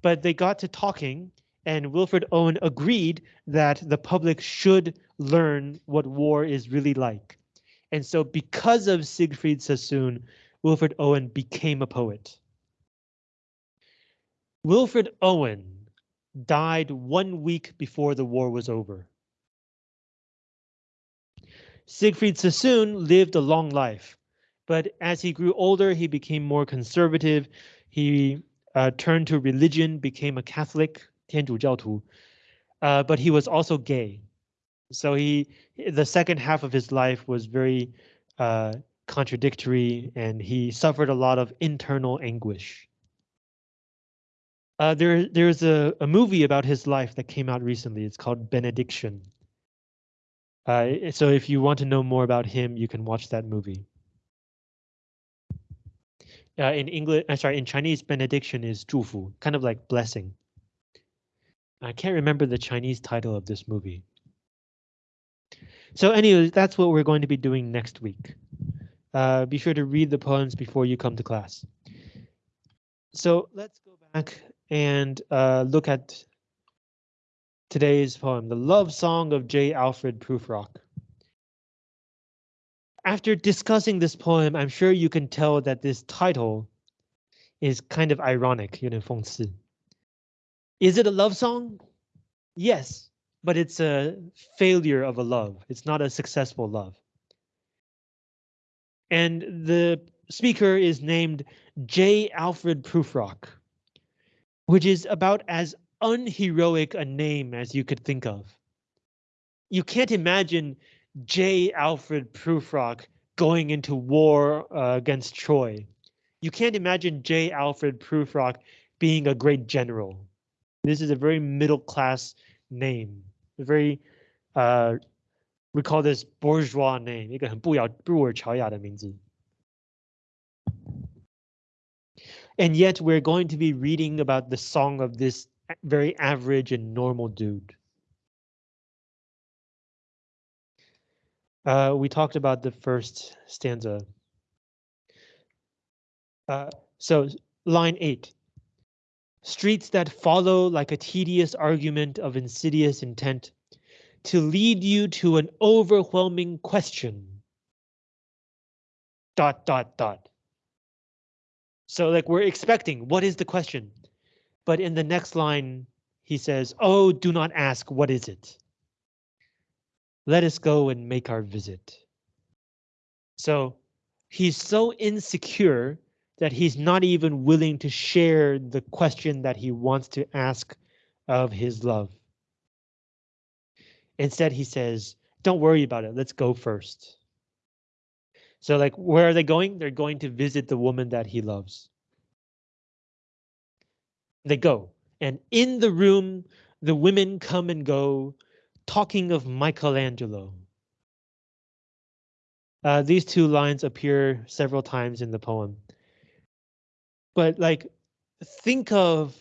But they got to talking, and Wilfred Owen agreed that the public should learn what war is really like. And so because of Siegfried Sassoon, Wilfred Owen became a poet. Wilfred Owen died one week before the war was over. Siegfried Sassoon lived a long life, but as he grew older, he became more conservative. He uh, turned to religion, became a Catholic, 天主教徒, uh, but he was also gay. So he, the second half of his life was very uh, contradictory and he suffered a lot of internal anguish. Uh, there, there's a, a movie about his life that came out recently. It's called Benediction. Uh, so if you want to know more about him, you can watch that movie. Uh, in English, I'm sorry, in Chinese, benediction is 祝福, kind of like blessing. I can't remember the Chinese title of this movie. So anyway, that's what we're going to be doing next week. Uh, be sure to read the poems before you come to class. So let's go back and uh, look at today's poem, The Love Song of J. Alfred Prufrock. After discussing this poem, I'm sure you can tell that this title is kind of ironic, you know, Is it a love song? Yes, but it's a failure of a love. It's not a successful love. And the speaker is named J. Alfred Prufrock which is about as unheroic a name as you could think of. You can't imagine J. Alfred Prufrock going into war uh, against Troy. You can't imagine J. Alfred Prufrock being a great general. This is a very middle class name, a very uh, we call this bourgeois name，一个很不雅布尔乔亚的名字。 And yet we're going to be reading about the song of this very average and normal dude. Uh, we talked about the first stanza. Uh, so line eight. Streets that follow like a tedious argument of insidious intent to lead you to an overwhelming question. Dot, dot, dot. So like we're expecting, what is the question? But in the next line, he says, oh, do not ask, what is it? Let us go and make our visit. So he's so insecure that he's not even willing to share the question that he wants to ask of his love. Instead, he says, don't worry about it. Let's go first. So like, where are they going? They're going to visit the woman that he loves. They go. And in the room, the women come and go, talking of Michelangelo. Uh, these two lines appear several times in the poem. But like, think of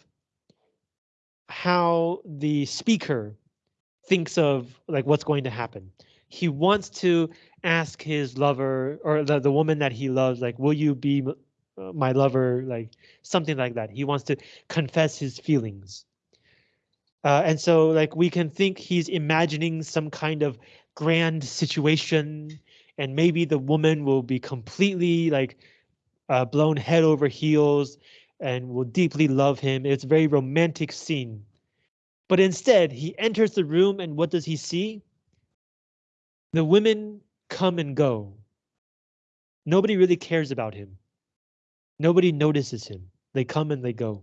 how the speaker thinks of like what's going to happen. He wants to ask his lover or the, the woman that he loves, like, will you be uh, my lover? Like something like that. He wants to confess his feelings. Uh, and so like we can think he's imagining some kind of grand situation and maybe the woman will be completely like uh, blown head over heels and will deeply love him. It's a very romantic scene. But instead, he enters the room and what does he see? The women come and go. Nobody really cares about him. Nobody notices him. They come and they go.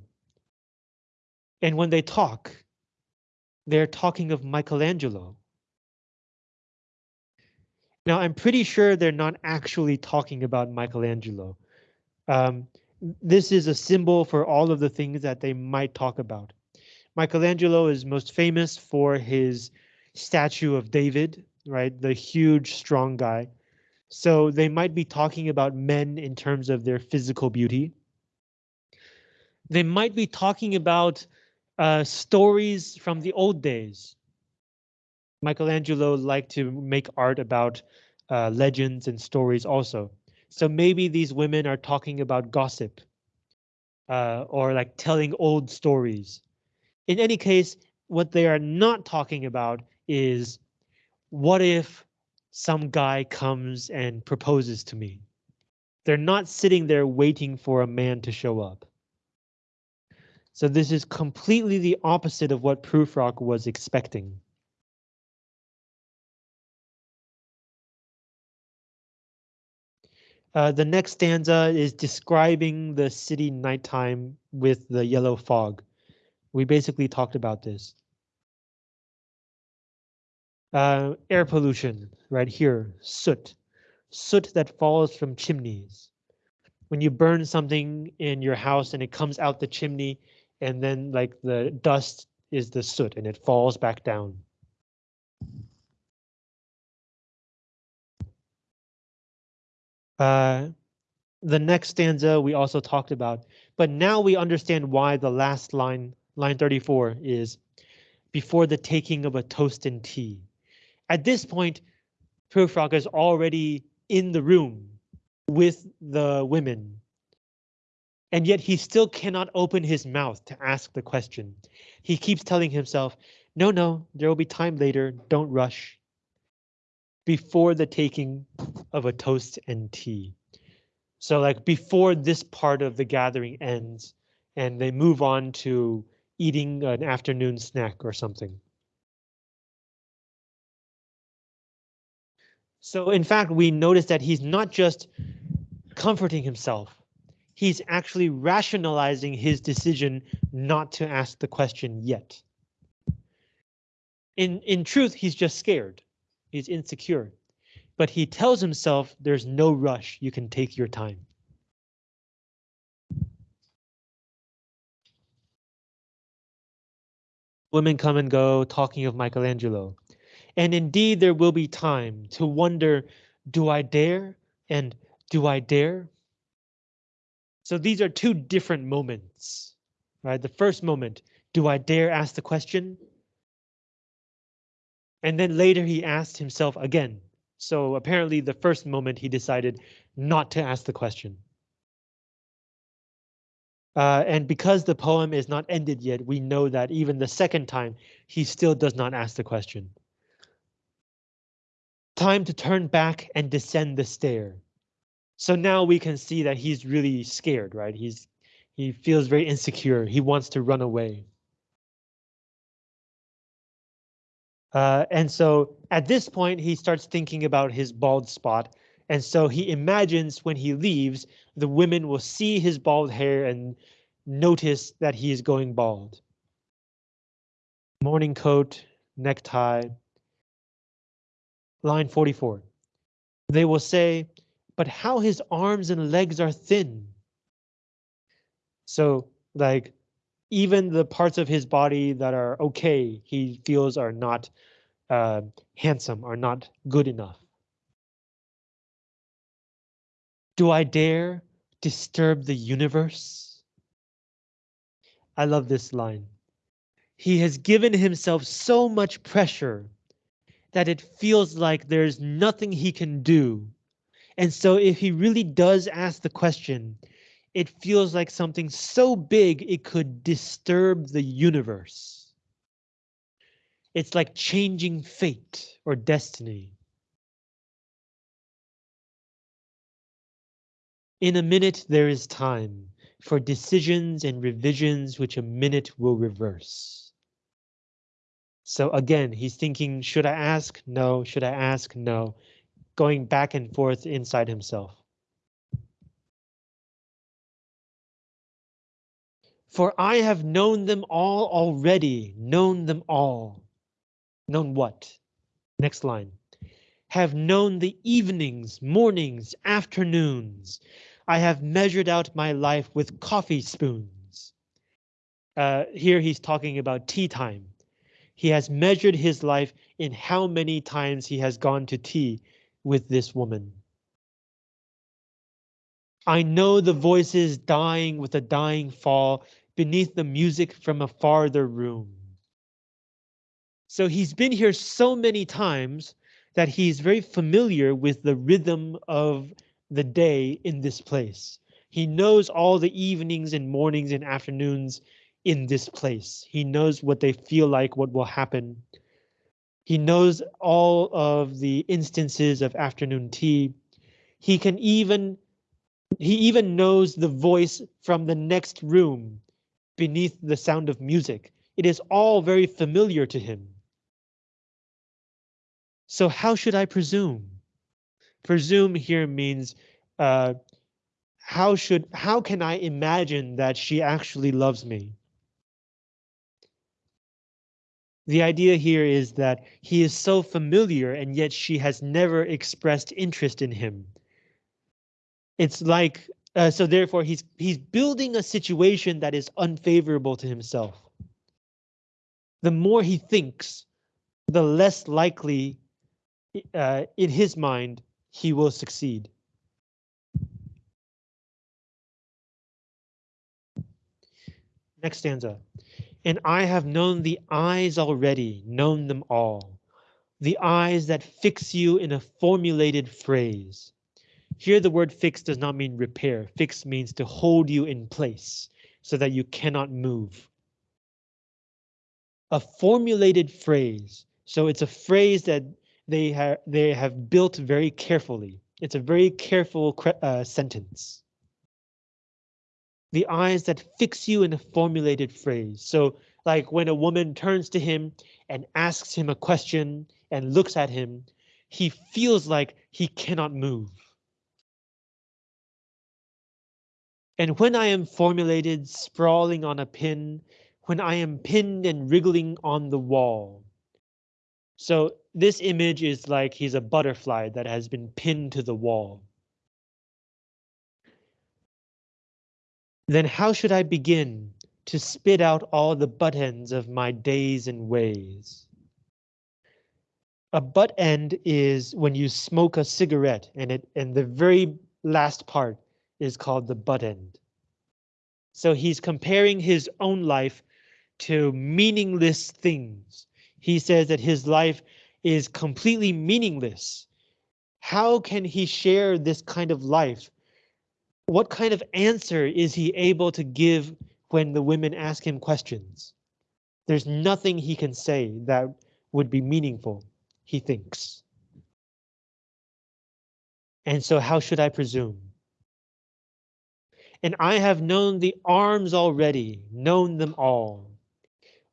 And when they talk, they're talking of Michelangelo. Now, I'm pretty sure they're not actually talking about Michelangelo. Um, this is a symbol for all of the things that they might talk about. Michelangelo is most famous for his statue of David, right? The huge, strong guy. So they might be talking about men in terms of their physical beauty. They might be talking about uh, stories from the old days. Michelangelo liked to make art about uh, legends and stories also. So maybe these women are talking about gossip uh, or like telling old stories. In any case, what they are not talking about is what if some guy comes and proposes to me? They're not sitting there waiting for a man to show up. So this is completely the opposite of what Prufrock was expecting. Uh, the next stanza is describing the city nighttime with the yellow fog. We basically talked about this. Uh, air pollution, right here, soot. Soot that falls from chimneys. When you burn something in your house and it comes out the chimney, and then like the dust is the soot and it falls back down. Uh, the next stanza we also talked about, but now we understand why the last line, line 34, is before the taking of a toast and tea. At this point, Prufrock is already in the room with the women and yet he still cannot open his mouth to ask the question. He keeps telling himself, no, no, there will be time later, don't rush. Before the taking of a toast and tea. So like before this part of the gathering ends and they move on to eating an afternoon snack or something. So in fact, we notice that he's not just comforting himself, he's actually rationalizing his decision not to ask the question yet. In, in truth, he's just scared. He's insecure. But he tells himself there's no rush. You can take your time. Women come and go talking of Michelangelo. And indeed, there will be time to wonder, do I dare? And do I dare? So these are two different moments, right? The first moment, do I dare ask the question? And then later he asked himself again. So apparently the first moment he decided not to ask the question. Uh, and because the poem is not ended yet, we know that even the second time, he still does not ask the question. Time to turn back and descend the stair. So now we can see that he's really scared, right? He's he feels very insecure. He wants to run away. Uh, and so at this point, he starts thinking about his bald spot. And so he imagines when he leaves, the women will see his bald hair and notice that he is going bald. Morning coat, necktie. Line 44. They will say, but how his arms and legs are thin. So like even the parts of his body that are okay, he feels are not uh, handsome, are not good enough. Do I dare disturb the universe? I love this line. He has given himself so much pressure that it feels like there's nothing he can do and so if he really does ask the question, it feels like something so big it could disturb the universe. It's like changing fate or destiny. In a minute, there is time for decisions and revisions which a minute will reverse. So again, he's thinking, should I ask? No. Should I ask? No going back and forth inside himself. For I have known them all already, known them all. Known what? Next line. have known the evenings, mornings, afternoons. I have measured out my life with coffee spoons. Uh, here he's talking about tea time. He has measured his life in how many times he has gone to tea with this woman. I know the voices dying with a dying fall beneath the music from a farther room. So he's been here so many times that he's very familiar with the rhythm of the day in this place. He knows all the evenings and mornings and afternoons in this place. He knows what they feel like, what will happen. He knows all of the instances of afternoon tea. He can even he even knows the voice from the next room beneath the sound of music. It is all very familiar to him. So how should I presume? Presume here means uh, how should how can I imagine that she actually loves me? The idea here is that he is so familiar and yet she has never expressed interest in him. It's like uh, so therefore he's he's building a situation that is unfavorable to himself. The more he thinks, the less likely uh, in his mind he will succeed. Next stanza. And I have known the eyes already, known them all. The eyes that fix you in a formulated phrase. Here the word fix does not mean repair. Fix means to hold you in place so that you cannot move. A formulated phrase. So it's a phrase that they have they have built very carefully. It's a very careful uh, sentence. The eyes that fix you in a formulated phrase. So like when a woman turns to him and asks him a question and looks at him, he feels like he cannot move. And when I am formulated, sprawling on a pin, when I am pinned and wriggling on the wall. So this image is like he's a butterfly that has been pinned to the wall. Then how should I begin to spit out all the butt ends of my days and ways? A butt end is when you smoke a cigarette and it and the very last part is called the butt end. So he's comparing his own life to meaningless things. He says that his life is completely meaningless. How can he share this kind of life? What kind of answer is he able to give when the women ask him questions? There's nothing he can say that would be meaningful, he thinks. And so how should I presume? And I have known the arms already, known them all.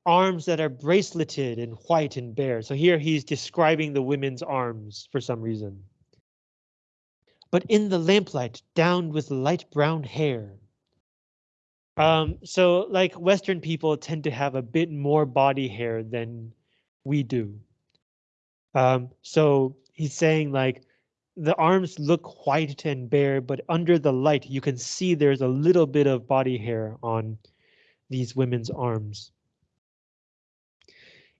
Arms that are braceleted and white and bare. So here he's describing the women's arms for some reason. But in the lamplight, down with light brown hair. Um, so like Western people tend to have a bit more body hair than we do. Um, so he's saying like the arms look white and bare, but under the light, you can see there's a little bit of body hair on these women's arms.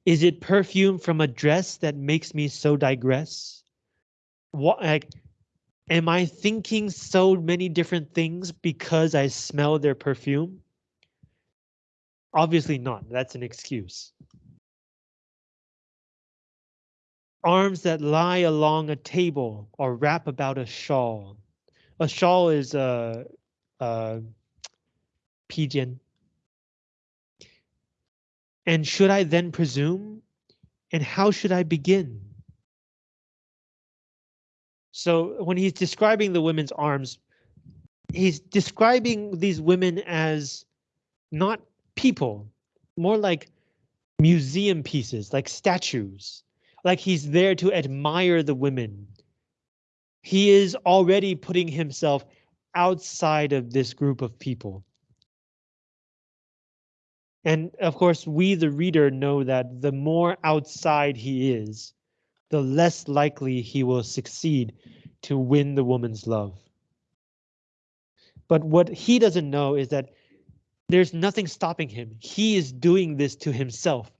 Is it perfume from a dress that makes me so digress? What, like, am I thinking so many different things because I smell their perfume? Obviously not, that's an excuse. arms that lie along a table or wrap about a shawl. A shawl is a, a pigeon. And should I then presume? And how should I begin? So when he's describing the women's arms, he's describing these women as not people, more like museum pieces, like statues like he's there to admire the women. He is already putting himself outside of this group of people. And of course, we, the reader, know that the more outside he is, the less likely he will succeed to win the woman's love. But what he doesn't know is that there's nothing stopping him. He is doing this to himself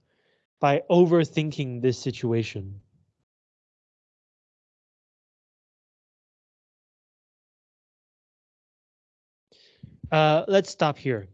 by overthinking this situation. Uh, let's stop here.